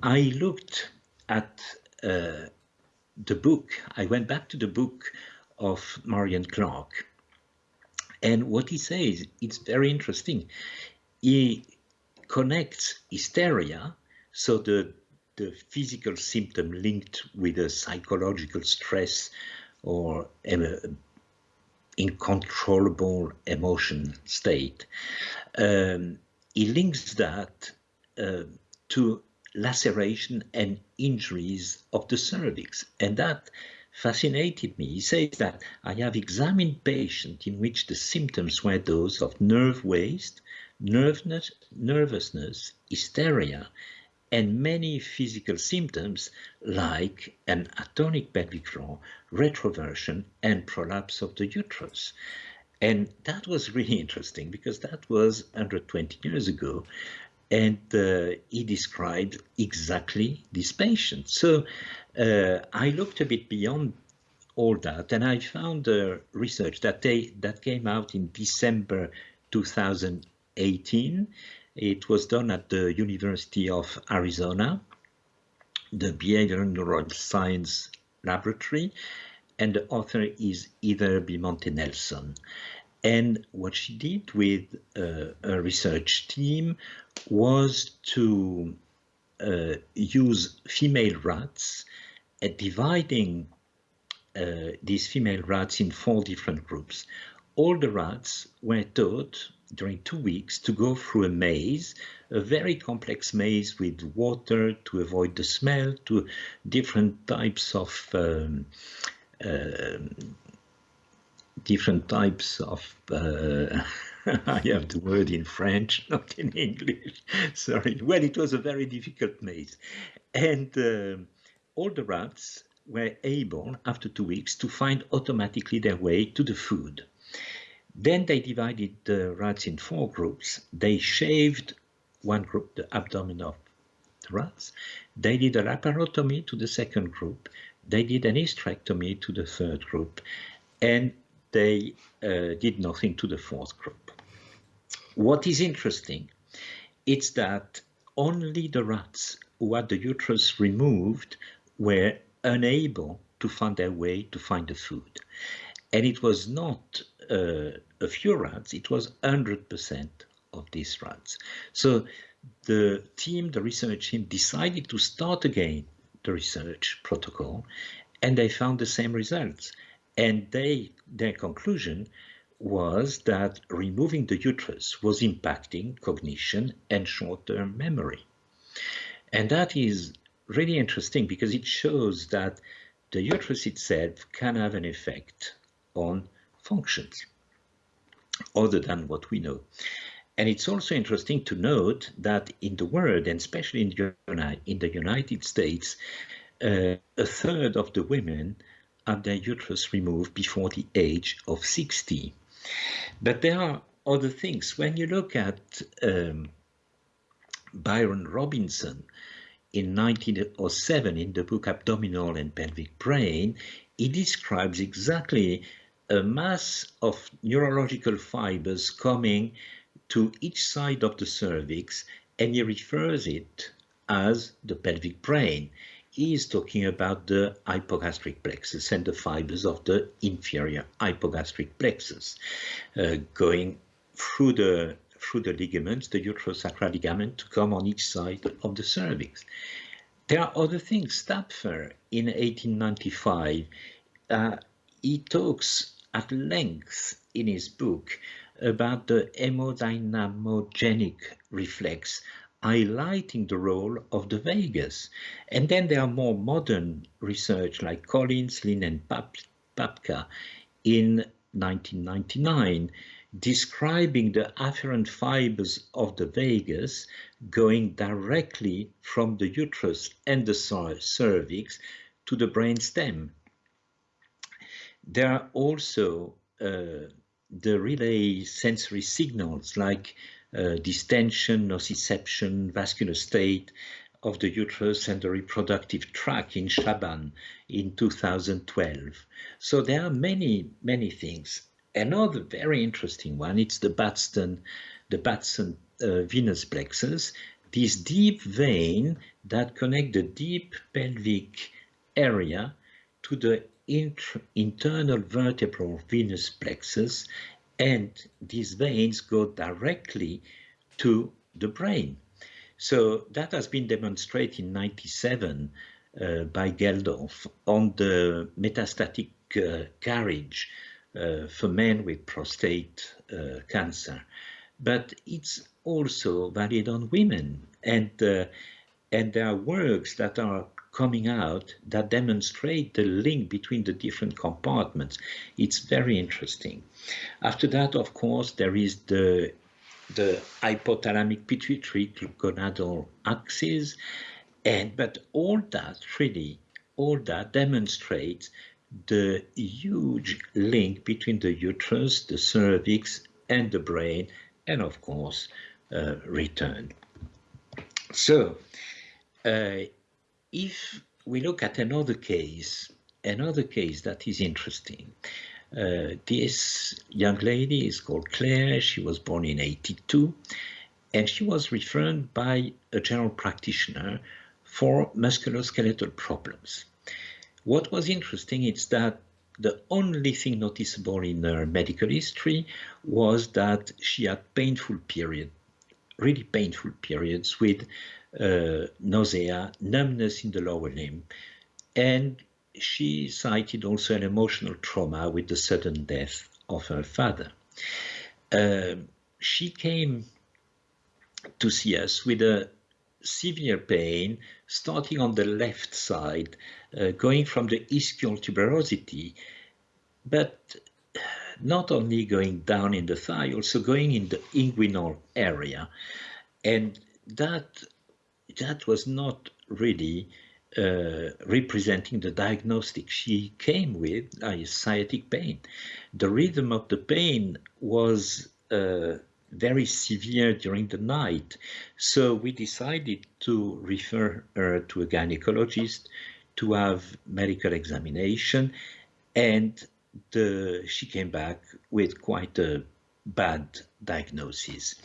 I looked at uh, the book. I went back to the book of Marion Clark, and what he says it's very interesting. He connects hysteria, so the the physical symptom linked with a psychological stress or an uncontrollable emotion state. Um, he links that uh, to laceration and injuries of the cervix, and that fascinated me. He says that I have examined patients in which the symptoms were those of nerve waste, nervousness, nervousness hysteria, and many physical symptoms like an atonic pelvic floor, retroversion, and prolapse of the uterus. And that was really interesting because that was 120 years ago. And uh, he described exactly this patient. So uh, I looked a bit beyond all that and I found uh, research that, they, that came out in December 2018 it was done at the University of Arizona, the Behavioral Neuroscience Laboratory, and the author is Heather Bimonte-Nelson. And what she did with uh, a research team was to uh, use female rats, uh, dividing uh, these female rats in four different groups. All the rats were taught during two weeks to go through a maze, a very complex maze with water to avoid the smell, to different types of um, different types of uh, (laughs) I have the word in French, (laughs) not in English. (laughs) Sorry. Well, it was a very difficult maze, and uh, all the rats were able, after two weeks, to find automatically their way to the food. Then they divided the rats in four groups. They shaved one group, the abdomen of the rats. They did a laparotomy to the second group. They did an hysterectomy to the third group. And they uh, did nothing to the fourth group. What is interesting, it's that only the rats who had the uterus removed were unable to find their way to find the food. And it was not uh, a few rats, it was 100% of these rats. So the team, the research team, decided to start again the research protocol, and they found the same results. And they, their conclusion was that removing the uterus was impacting cognition and short-term memory. And that is really interesting because it shows that the uterus itself can have an effect on functions other than what we know. And it's also interesting to note that in the world, and especially in, in the United States, uh, a third of the women have their uterus removed before the age of 60. But there are other things. When you look at um, Byron Robinson in 1907 in the book Abdominal and Pelvic Brain, he describes exactly a mass of neurological fibers coming to each side of the cervix and he refers it as the pelvic brain. He is talking about the hypogastric plexus and the fibers of the inferior hypogastric plexus uh, going through the through the ligaments, the uterosacral ligament, to come on each side of the cervix. There are other things. Stapfer in 1895, uh, he talks at length in his book about the hemodynamogenic reflex, highlighting the role of the vagus. And then there are more modern research like Collins, Lin and Papka in 1999, describing the afferent fibers of the vagus going directly from the uterus and the cervix to the brain stem. There are also uh, the relay sensory signals like uh, distension, nociception, vascular state of the uterus and the reproductive tract in Shaban in 2012. So there are many, many things. Another very interesting one, it's the Batson, the Batson uh, venous plexus, this deep vein that connect the deep pelvic area to the internal vertebral venous plexus and these veins go directly to the brain. So that has been demonstrated in 97 uh, by Geldof on the metastatic uh, carriage uh, for men with prostate uh, cancer. But it's also valid on women and uh, and there are works that are coming out that demonstrate the link between the different compartments. It's very interesting. After that, of course, there is the the hypothalamic pituitary gonadal axis, and but all that really, all that demonstrates the huge link between the uterus, the cervix, and the brain, and of course, uh, return. So, uh, if we look at another case, another case that is interesting, uh, this young lady is called Claire. She was born in 82 and she was referred by a general practitioner for musculoskeletal problems. What was interesting is that the only thing noticeable in her medical history was that she had painful periods, really painful periods with uh, nausea, numbness in the lower limb, and she cited also an emotional trauma with the sudden death of her father. Uh, she came to see us with a severe pain starting on the left side, uh, going from the ischial tuberosity, but not only going down in the thigh, also going in the inguinal area. And that that was not really uh, representing the diagnostic she came with, uh, sciatic pain. The rhythm of the pain was uh, very severe during the night. So we decided to refer her to a gynecologist to have medical examination and the, she came back with quite a bad diagnosis.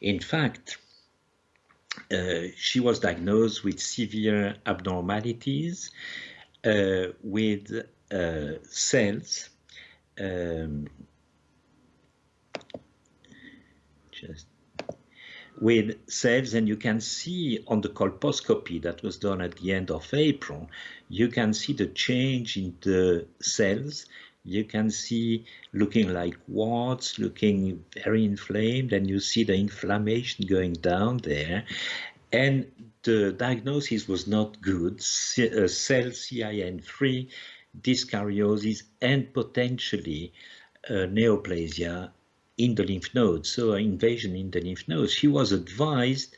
In fact, uh, she was diagnosed with severe abnormalities uh, with uh, cells um, just with cells and you can see on the colposcopy that was done at the end of April, you can see the change in the cells you can see looking like warts, looking very inflamed, and you see the inflammation going down there. And the diagnosis was not good, uh, cell CIN3, dyskaryosis, and potentially uh, neoplasia in the lymph nodes, so invasion in the lymph nodes, she was advised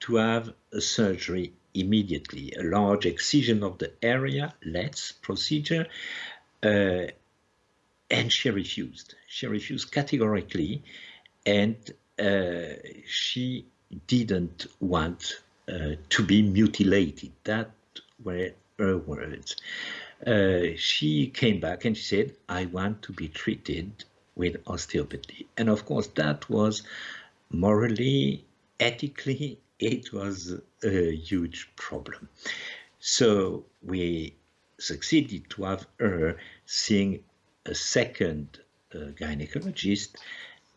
to have a surgery immediately, a large excision of the area, LLETZ procedure, uh, and she refused. She refused categorically, and uh, she didn't want uh, to be mutilated. That were her words. Uh, she came back and she said, I want to be treated with osteopathy. And of course, that was morally, ethically, it was a huge problem. So we succeeded to have her seeing a second uh, gynecologist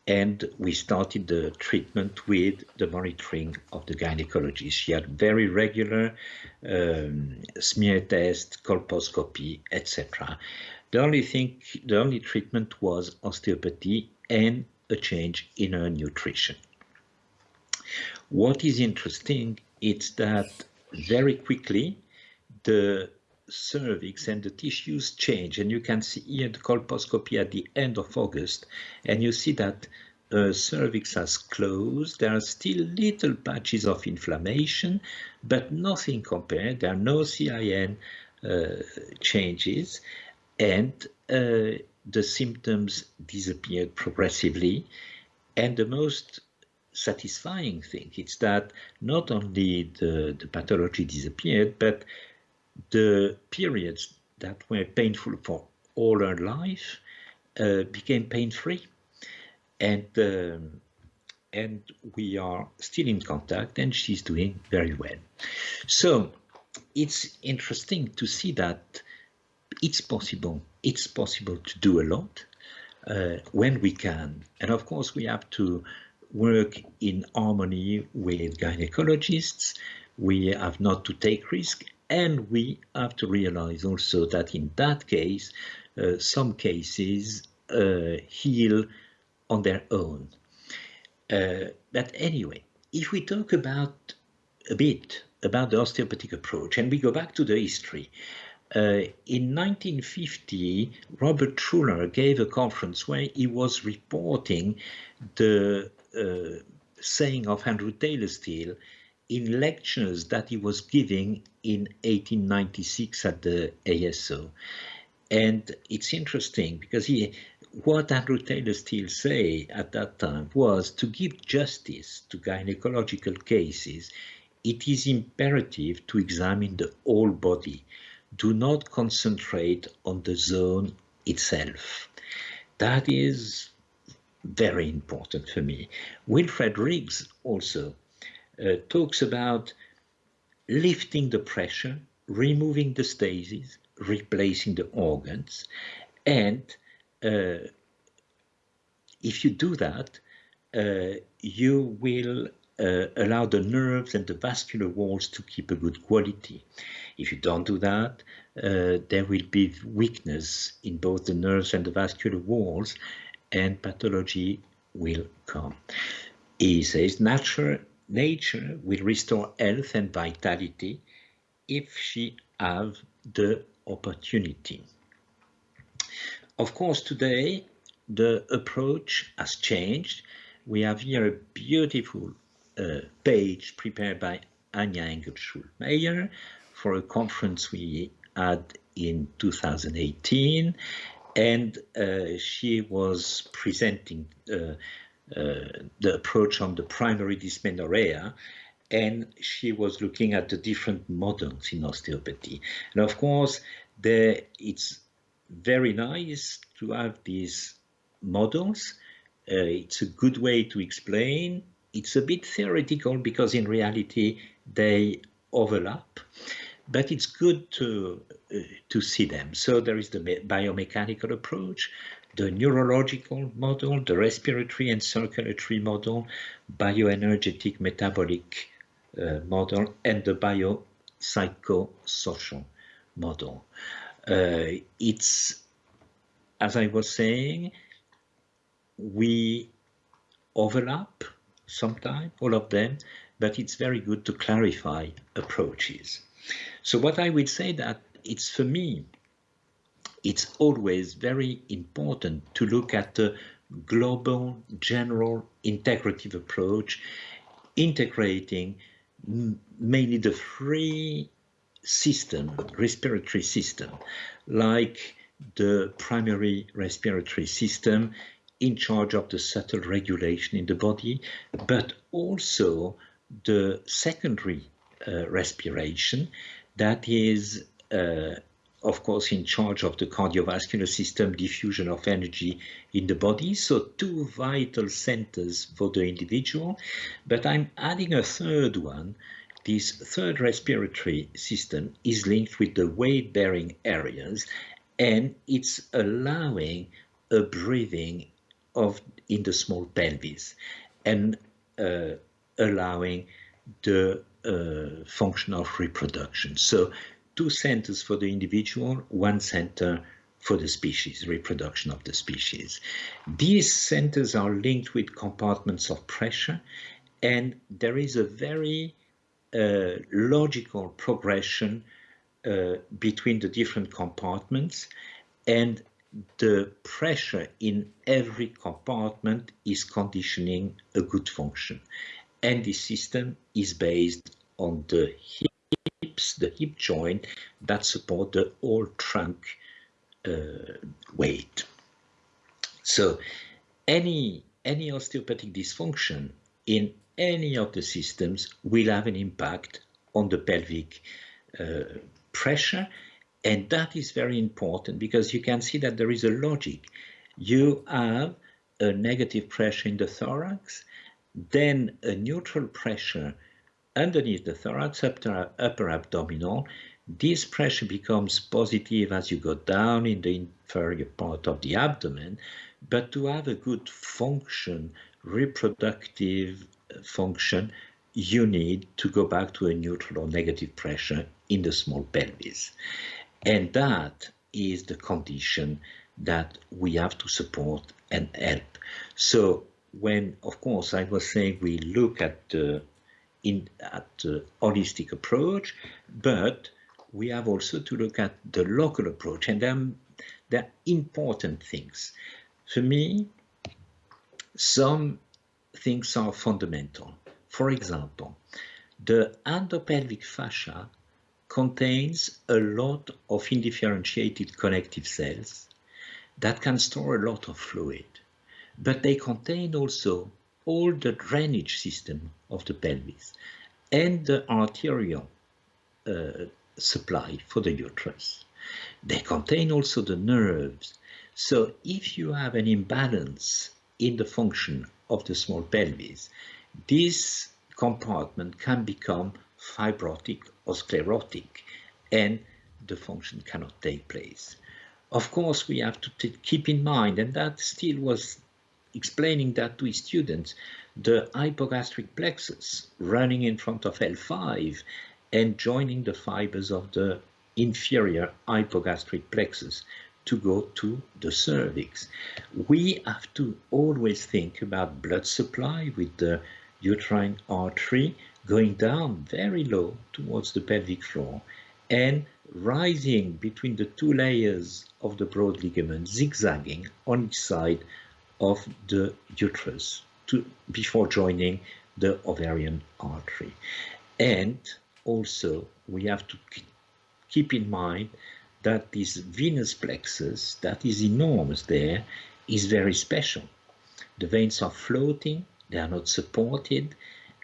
and we started the treatment with the monitoring of the gynecologist. She had very regular um, smear test, colposcopy, etc. The only thing, the only treatment was osteopathy and a change in her nutrition. What is interesting is that very quickly the cervix and the tissues change and you can see here the colposcopy at the end of August and you see that uh, cervix has closed. There are still little patches of inflammation but nothing compared. There are no CIN uh, changes and uh, the symptoms disappeared progressively and the most satisfying thing is that not only the, the pathology disappeared but the periods that were painful for all her life uh, became pain-free. And um, and we are still in contact and she's doing very well. So it's interesting to see that it's possible it's possible to do a lot uh, when we can. And of course we have to work in harmony with gynecologists. We have not to take risk and we have to realize also that in that case, uh, some cases uh, heal on their own. Uh, but anyway, if we talk about a bit about the osteopathic approach and we go back to the history, uh, in 1950, Robert Schuller gave a conference where he was reporting the uh, saying of Andrew Taylor Still in lectures that he was giving in 1896 at the ASO. And it's interesting because he, what Andrew Taylor Still say at that time was to give justice to gynecological cases, it is imperative to examine the whole body. Do not concentrate on the zone itself. That is very important for me. Wilfred Riggs also uh, talks about lifting the pressure, removing the stasis, replacing the organs, and uh, if you do that, uh, you will uh, allow the nerves and the vascular walls to keep a good quality. If you don't do that, uh, there will be weakness in both the nerves and the vascular walls, and pathology will come. He says natural nature will restore health and vitality if she have the opportunity. Of course, today the approach has changed. We have here a beautiful uh, page prepared by Anja Engel-Schulmeier for a conference we had in 2018 and uh, she was presenting uh, the approach on the primary dysmenorrhea and she was looking at the different models in osteopathy. And of course, there it's very nice to have these models. Uh, it's a good way to explain. It's a bit theoretical because in reality they overlap, but it's good to uh, to see them. So there is the biomechanical approach, the neurological model, the respiratory and circulatory model, bioenergetic metabolic uh, model, and the biopsychosocial model. Uh, it's, as I was saying, we overlap sometimes, all of them, but it's very good to clarify approaches. So what I would say that it's for me it's always very important to look at the global, general, integrative approach, integrating mainly the three system, respiratory system, like the primary respiratory system in charge of the subtle regulation in the body, but also the secondary uh, respiration that is uh, of course, in charge of the cardiovascular system, diffusion of energy in the body. So two vital centers for the individual. But I'm adding a third one. This third respiratory system is linked with the weight-bearing areas, and it's allowing a breathing of in the small pelvis and uh, allowing the uh, function of reproduction. So two centers for the individual, one center for the species, reproduction of the species. These centers are linked with compartments of pressure, and there is a very uh, logical progression uh, between the different compartments, and the pressure in every compartment is conditioning a good function. And the system is based on the hips, the hip joint that support the whole trunk uh, weight. So any, any osteopathic dysfunction in any of the systems will have an impact on the pelvic uh, pressure. And that is very important because you can see that there is a logic. You have a negative pressure in the thorax, then a neutral pressure underneath the thorax, upper, upper abdominal, this pressure becomes positive as you go down in the inferior part of the abdomen, but to have a good function, reproductive function, you need to go back to a neutral or negative pressure in the small pelvis. And that is the condition that we have to support and help. So when, of course, I was saying we look at the in at the holistic approach, but we have also to look at the local approach, and then there are important things. For me, some things are fundamental. For example, the endopelvic fascia contains a lot of indifferentiated connective cells that can store a lot of fluid, but they contain also all the drainage system of the pelvis and the arterial uh, supply for the uterus. They contain also the nerves. So if you have an imbalance in the function of the small pelvis, this compartment can become fibrotic or sclerotic and the function cannot take place. Of course, we have to keep in mind, and that Still was explaining that to his students, the hypogastric plexus running in front of L5 and joining the fibers of the inferior hypogastric plexus to go to the cervix. We have to always think about blood supply with the uterine artery going down very low towards the pelvic floor and rising between the two layers of the broad ligament, zigzagging on each side of the uterus to, before joining the ovarian artery. And also we have to keep in mind that this venous plexus that is enormous there is very special. The veins are floating, they are not supported,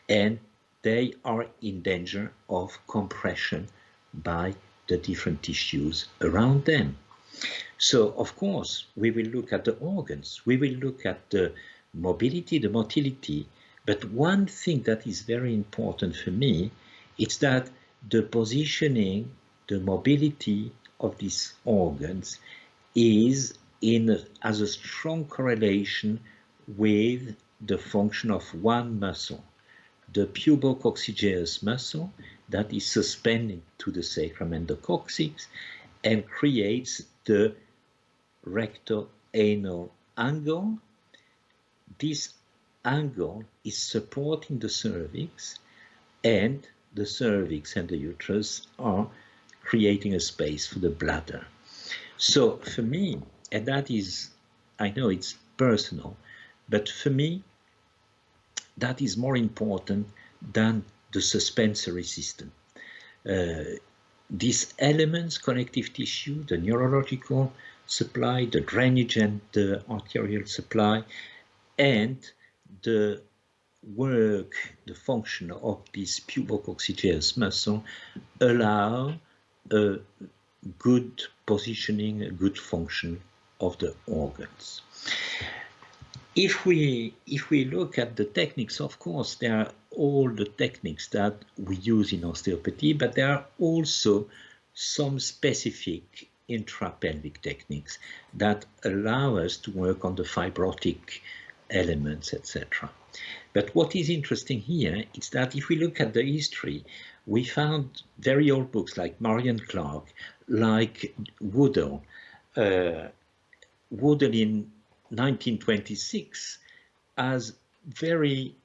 and they are in danger of compression by the different tissues around them. So, of course, we will look at the organs, we will look at the mobility, the motility, but one thing that is very important for me is that the positioning, the mobility of these organs is in a, as a strong correlation with the function of one muscle, the pubococcygeus muscle that is suspended to the sacrum endococcyx and creates the recto-anal angle. This angle is supporting the cervix and the cervix and the uterus are creating a space for the bladder. So for me, and that is, I know it's personal. But for me, that is more important than the suspensory system. Uh, these elements, connective tissue, the neurological supply, the drainage and the arterial supply, and the work, the function of this pubococcygeus muscle allow a good positioning, a good function of the organs. If we if we look at the techniques, of course, there are all the techniques that we use in osteopathy, but there are also some specific intrapelvic techniques that allow us to work on the fibrotic elements, etc. But what is interesting here is that if we look at the history, we found very old books like Marion Clark, like Woodall. Uh, Woodall in 1926 as very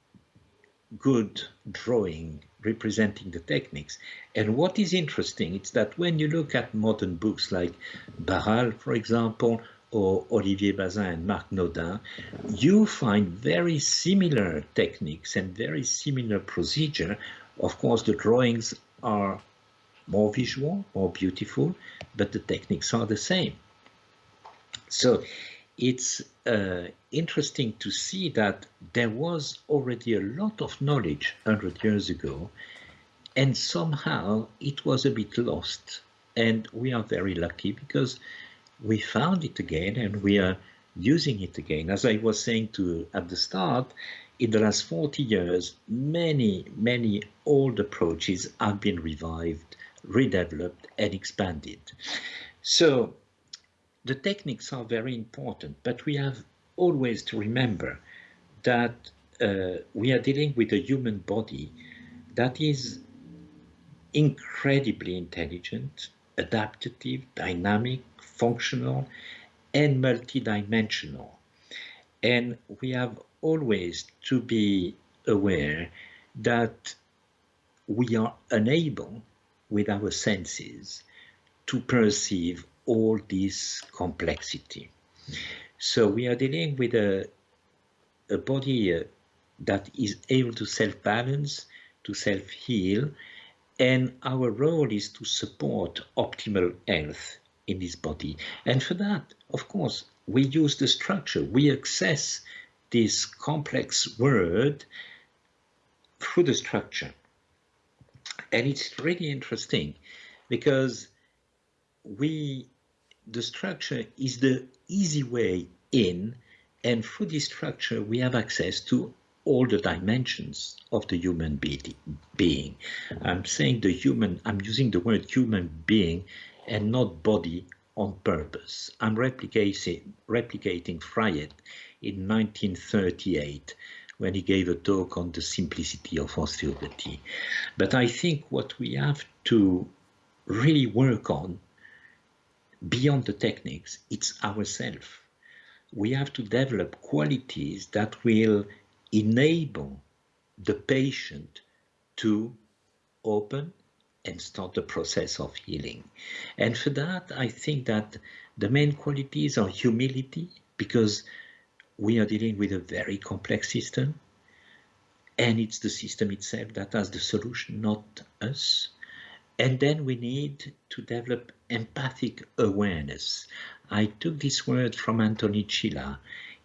good drawing representing the techniques. And what is interesting is that when you look at modern books like Barral, for example, or Olivier Bazin and Marc Naudin, you find very similar techniques and very similar procedure. Of course, the drawings are more visual, more beautiful, but the techniques are the same. So it's uh, interesting to see that there was already a lot of knowledge 100 years ago, and somehow it was a bit lost. And we are very lucky because we found it again and we are using it again. As I was saying to at the start, in the last 40 years, many, many old approaches have been revived, redeveloped and expanded. So the techniques are very important, but we have always to remember that uh, we are dealing with a human body that is incredibly intelligent, adaptive, dynamic, functional, and multidimensional. And we have always to be aware that we are unable with our senses to perceive all this complexity. So we are dealing with a, a body uh, that is able to self-balance, to self-heal, and our role is to support optimal health in this body. And for that, of course, we use the structure. We access this complex word through the structure. And it's really interesting because we the structure is the easy way in and through this structure we have access to all the dimensions of the human be being. I'm saying the human, I'm using the word human being and not body on purpose. I'm replicating, replicating Fryette in 1938 when he gave a talk on the simplicity of osteopathy. But I think what we have to really work on beyond the techniques, it's ourselves. We have to develop qualities that will enable the patient to open and start the process of healing. And for that, I think that the main qualities are humility, because we are dealing with a very complex system, and it's the system itself that has the solution, not us. And then we need to develop empathic awareness. I took this word from Anthony Chila.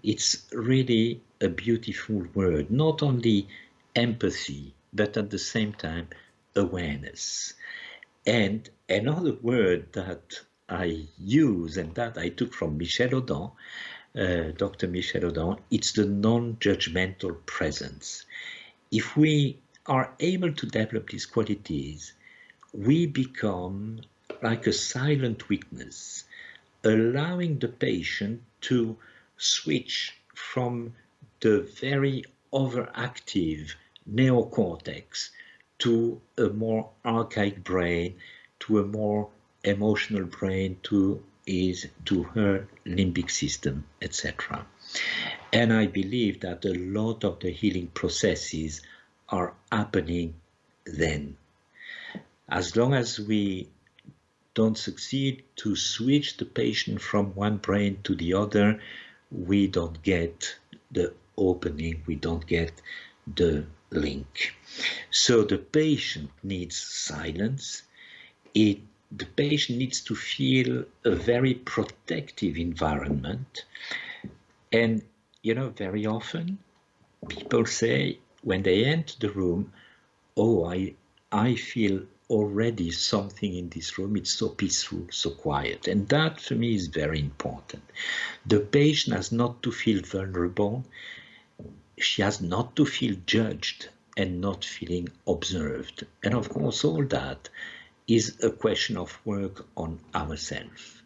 It's really a beautiful word, not only empathy, but at the same time, awareness. And another word that I use and that I took from Michel Odent, uh, Dr. Michel Odent, it's the non-judgmental presence. If we are able to develop these qualities, we become like a silent witness, allowing the patient to switch from the very overactive neocortex to a more archaic brain, to a more emotional brain, to is to her limbic system, etc. And I believe that a lot of the healing processes are happening then. As long as we don't succeed to switch the patient from one brain to the other, we don't get the opening, we don't get the link. So the patient needs silence. It, the patient needs to feel a very protective environment. And, you know, very often people say when they enter the room, oh, I, I feel already something in this room. It's so peaceful, so quiet. And that for me is very important. The patient has not to feel vulnerable. She has not to feel judged and not feeling observed. And of course, all that is a question of work on ourselves.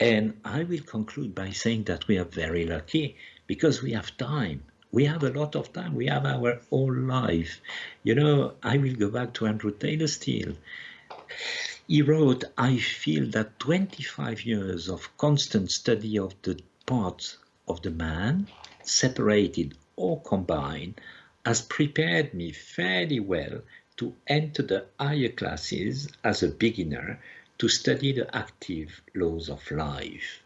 And I will conclude by saying that we are very lucky because we have time we have a lot of time. We have our whole life. You know, I will go back to Andrew Taylor Still. He wrote, I feel that 25 years of constant study of the parts of the man, separated or combined, has prepared me fairly well to enter the higher classes as a beginner to study the active laws of life,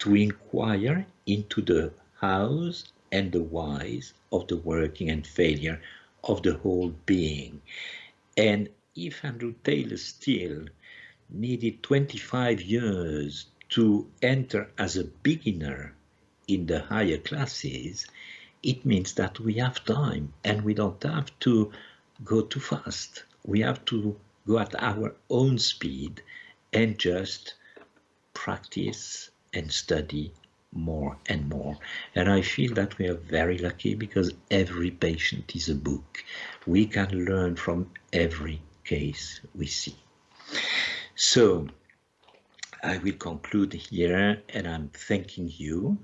to inquire into the hows and the whys of the working and failure of the whole being. And if Andrew Taylor Still needed 25 years to enter as a beginner in the higher classes, it means that we have time and we don't have to go too fast. We have to go at our own speed and just practice and study more and more. And I feel that we are very lucky because every patient is a book. We can learn from every case we see. So I will conclude here and I'm thanking you.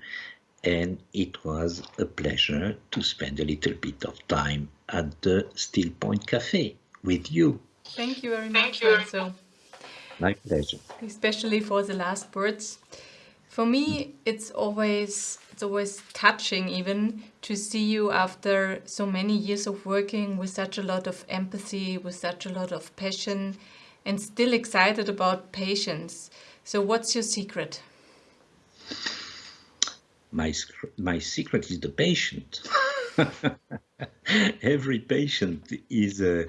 And it was a pleasure to spend a little bit of time at the Still Point Cafe with you. Thank you very much, Renzo. My pleasure. Especially for the last words. For me, it's always it's always touching even to see you after so many years of working with such a lot of empathy, with such a lot of passion, and still excited about patients. So, what's your secret? My my secret is the patient. (laughs) Every patient is a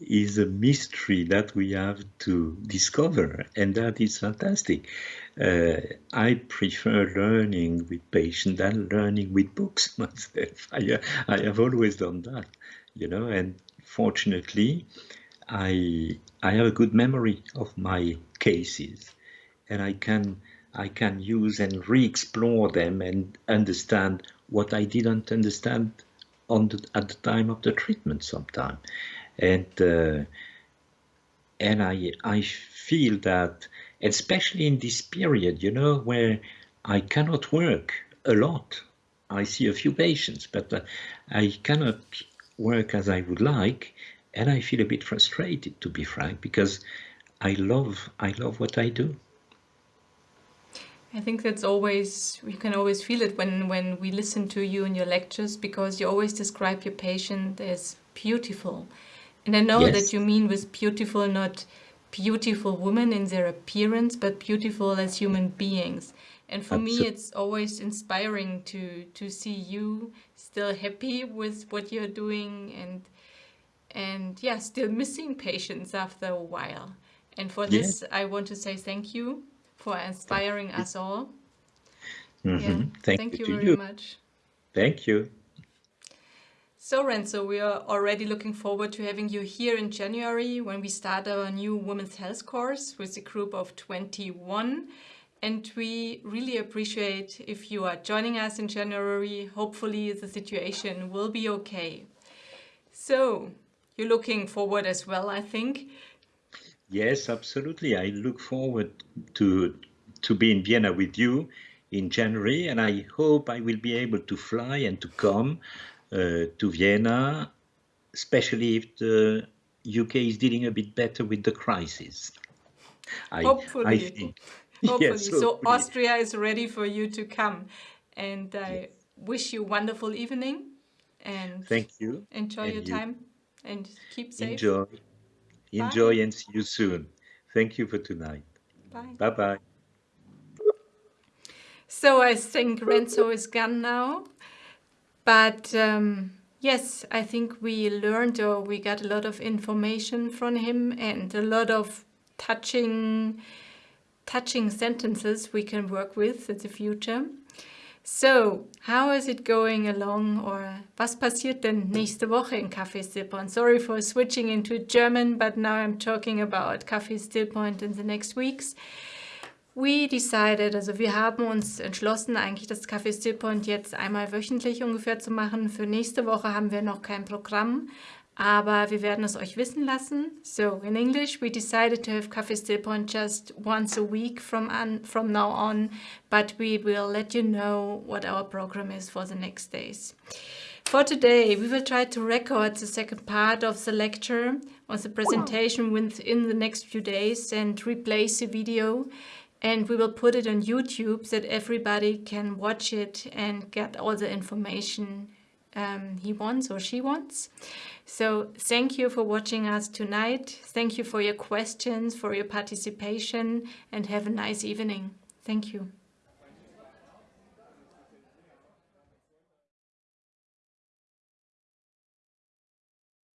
is a mystery that we have to discover, and that is fantastic. Uh, I prefer learning with patients than learning with books (laughs) myself. I, I have always done that, you know, and fortunately, I I have a good memory of my cases, and I can I can use and re-explore them and understand what I didn't understand on the, at the time of the treatment sometime, and uh, and I I feel that especially in this period, you know, where I cannot work a lot. I see a few patients, but uh, I cannot work as I would like, and I feel a bit frustrated, to be frank, because I love I love what I do. I think that's always you can always feel it when when we listen to you in your lectures because you always describe your patient as beautiful, and I know yes. that you mean with beautiful not beautiful women in their appearance, but beautiful as human beings. And for Absolutely. me, it's always inspiring to to see you still happy with what you're doing and and yeah, still missing patients after a while. And for this, I want to say thank you for inspiring us all. Mm -hmm. yeah, thank, thank, you, you very you. much. Thank you. So Renzo, we are already looking forward to having you here in January when we start our new Women's Health course with a group of 21. And we really appreciate if you are joining us in January. Hopefully the situation will be okay. So you're looking forward as well, I think. Yes, absolutely. I look forward to to be in Vienna with you in January, and I hope I will be able to fly and to come Uh, to Vienna, especially if the UK is dealing a bit better with the crisis. I, hopefully, I think. (laughs) hopefully. Yes, hopefully. So Austria is ready for you to come, and I yes. wish you a wonderful evening. And thank you. Enjoy and your you. time and keep safe. Enjoy, enjoy, Bye. and see you soon. Thank you for tonight. Bye. Bye bye. So I think Renzo is gone now. But um, yes, I think we learned or we got a lot of information from him and a lot of touching, touching sentences we can work with in the future. So, how is it going along or was passiert denn nächste Woche in Café Stillpoint? Sorry for switching into German, but now I'm talking about Café Stillpoint in the next weeks. We decided, also wir haben uns entschlossen, eigentlich das Café Stillpoint jetzt einmal wöchentlich ungefähr zu machen. Für nächste Woche haben wir noch kein Programm, aber wir werden es euch wissen lassen. So, in English, we decided to have Café Stillpoint just once a week from, on, from now on, but we will let you know what our program is for the next days. For today, we will try to record the second part of the lecture or the presentation within the next few days and replace the video and we will put it on YouTube so that everybody can watch it and get all the information um, he wants or she wants. So thank you for watching us tonight. Thank you for your questions, for your participation and have a nice evening. Thank you.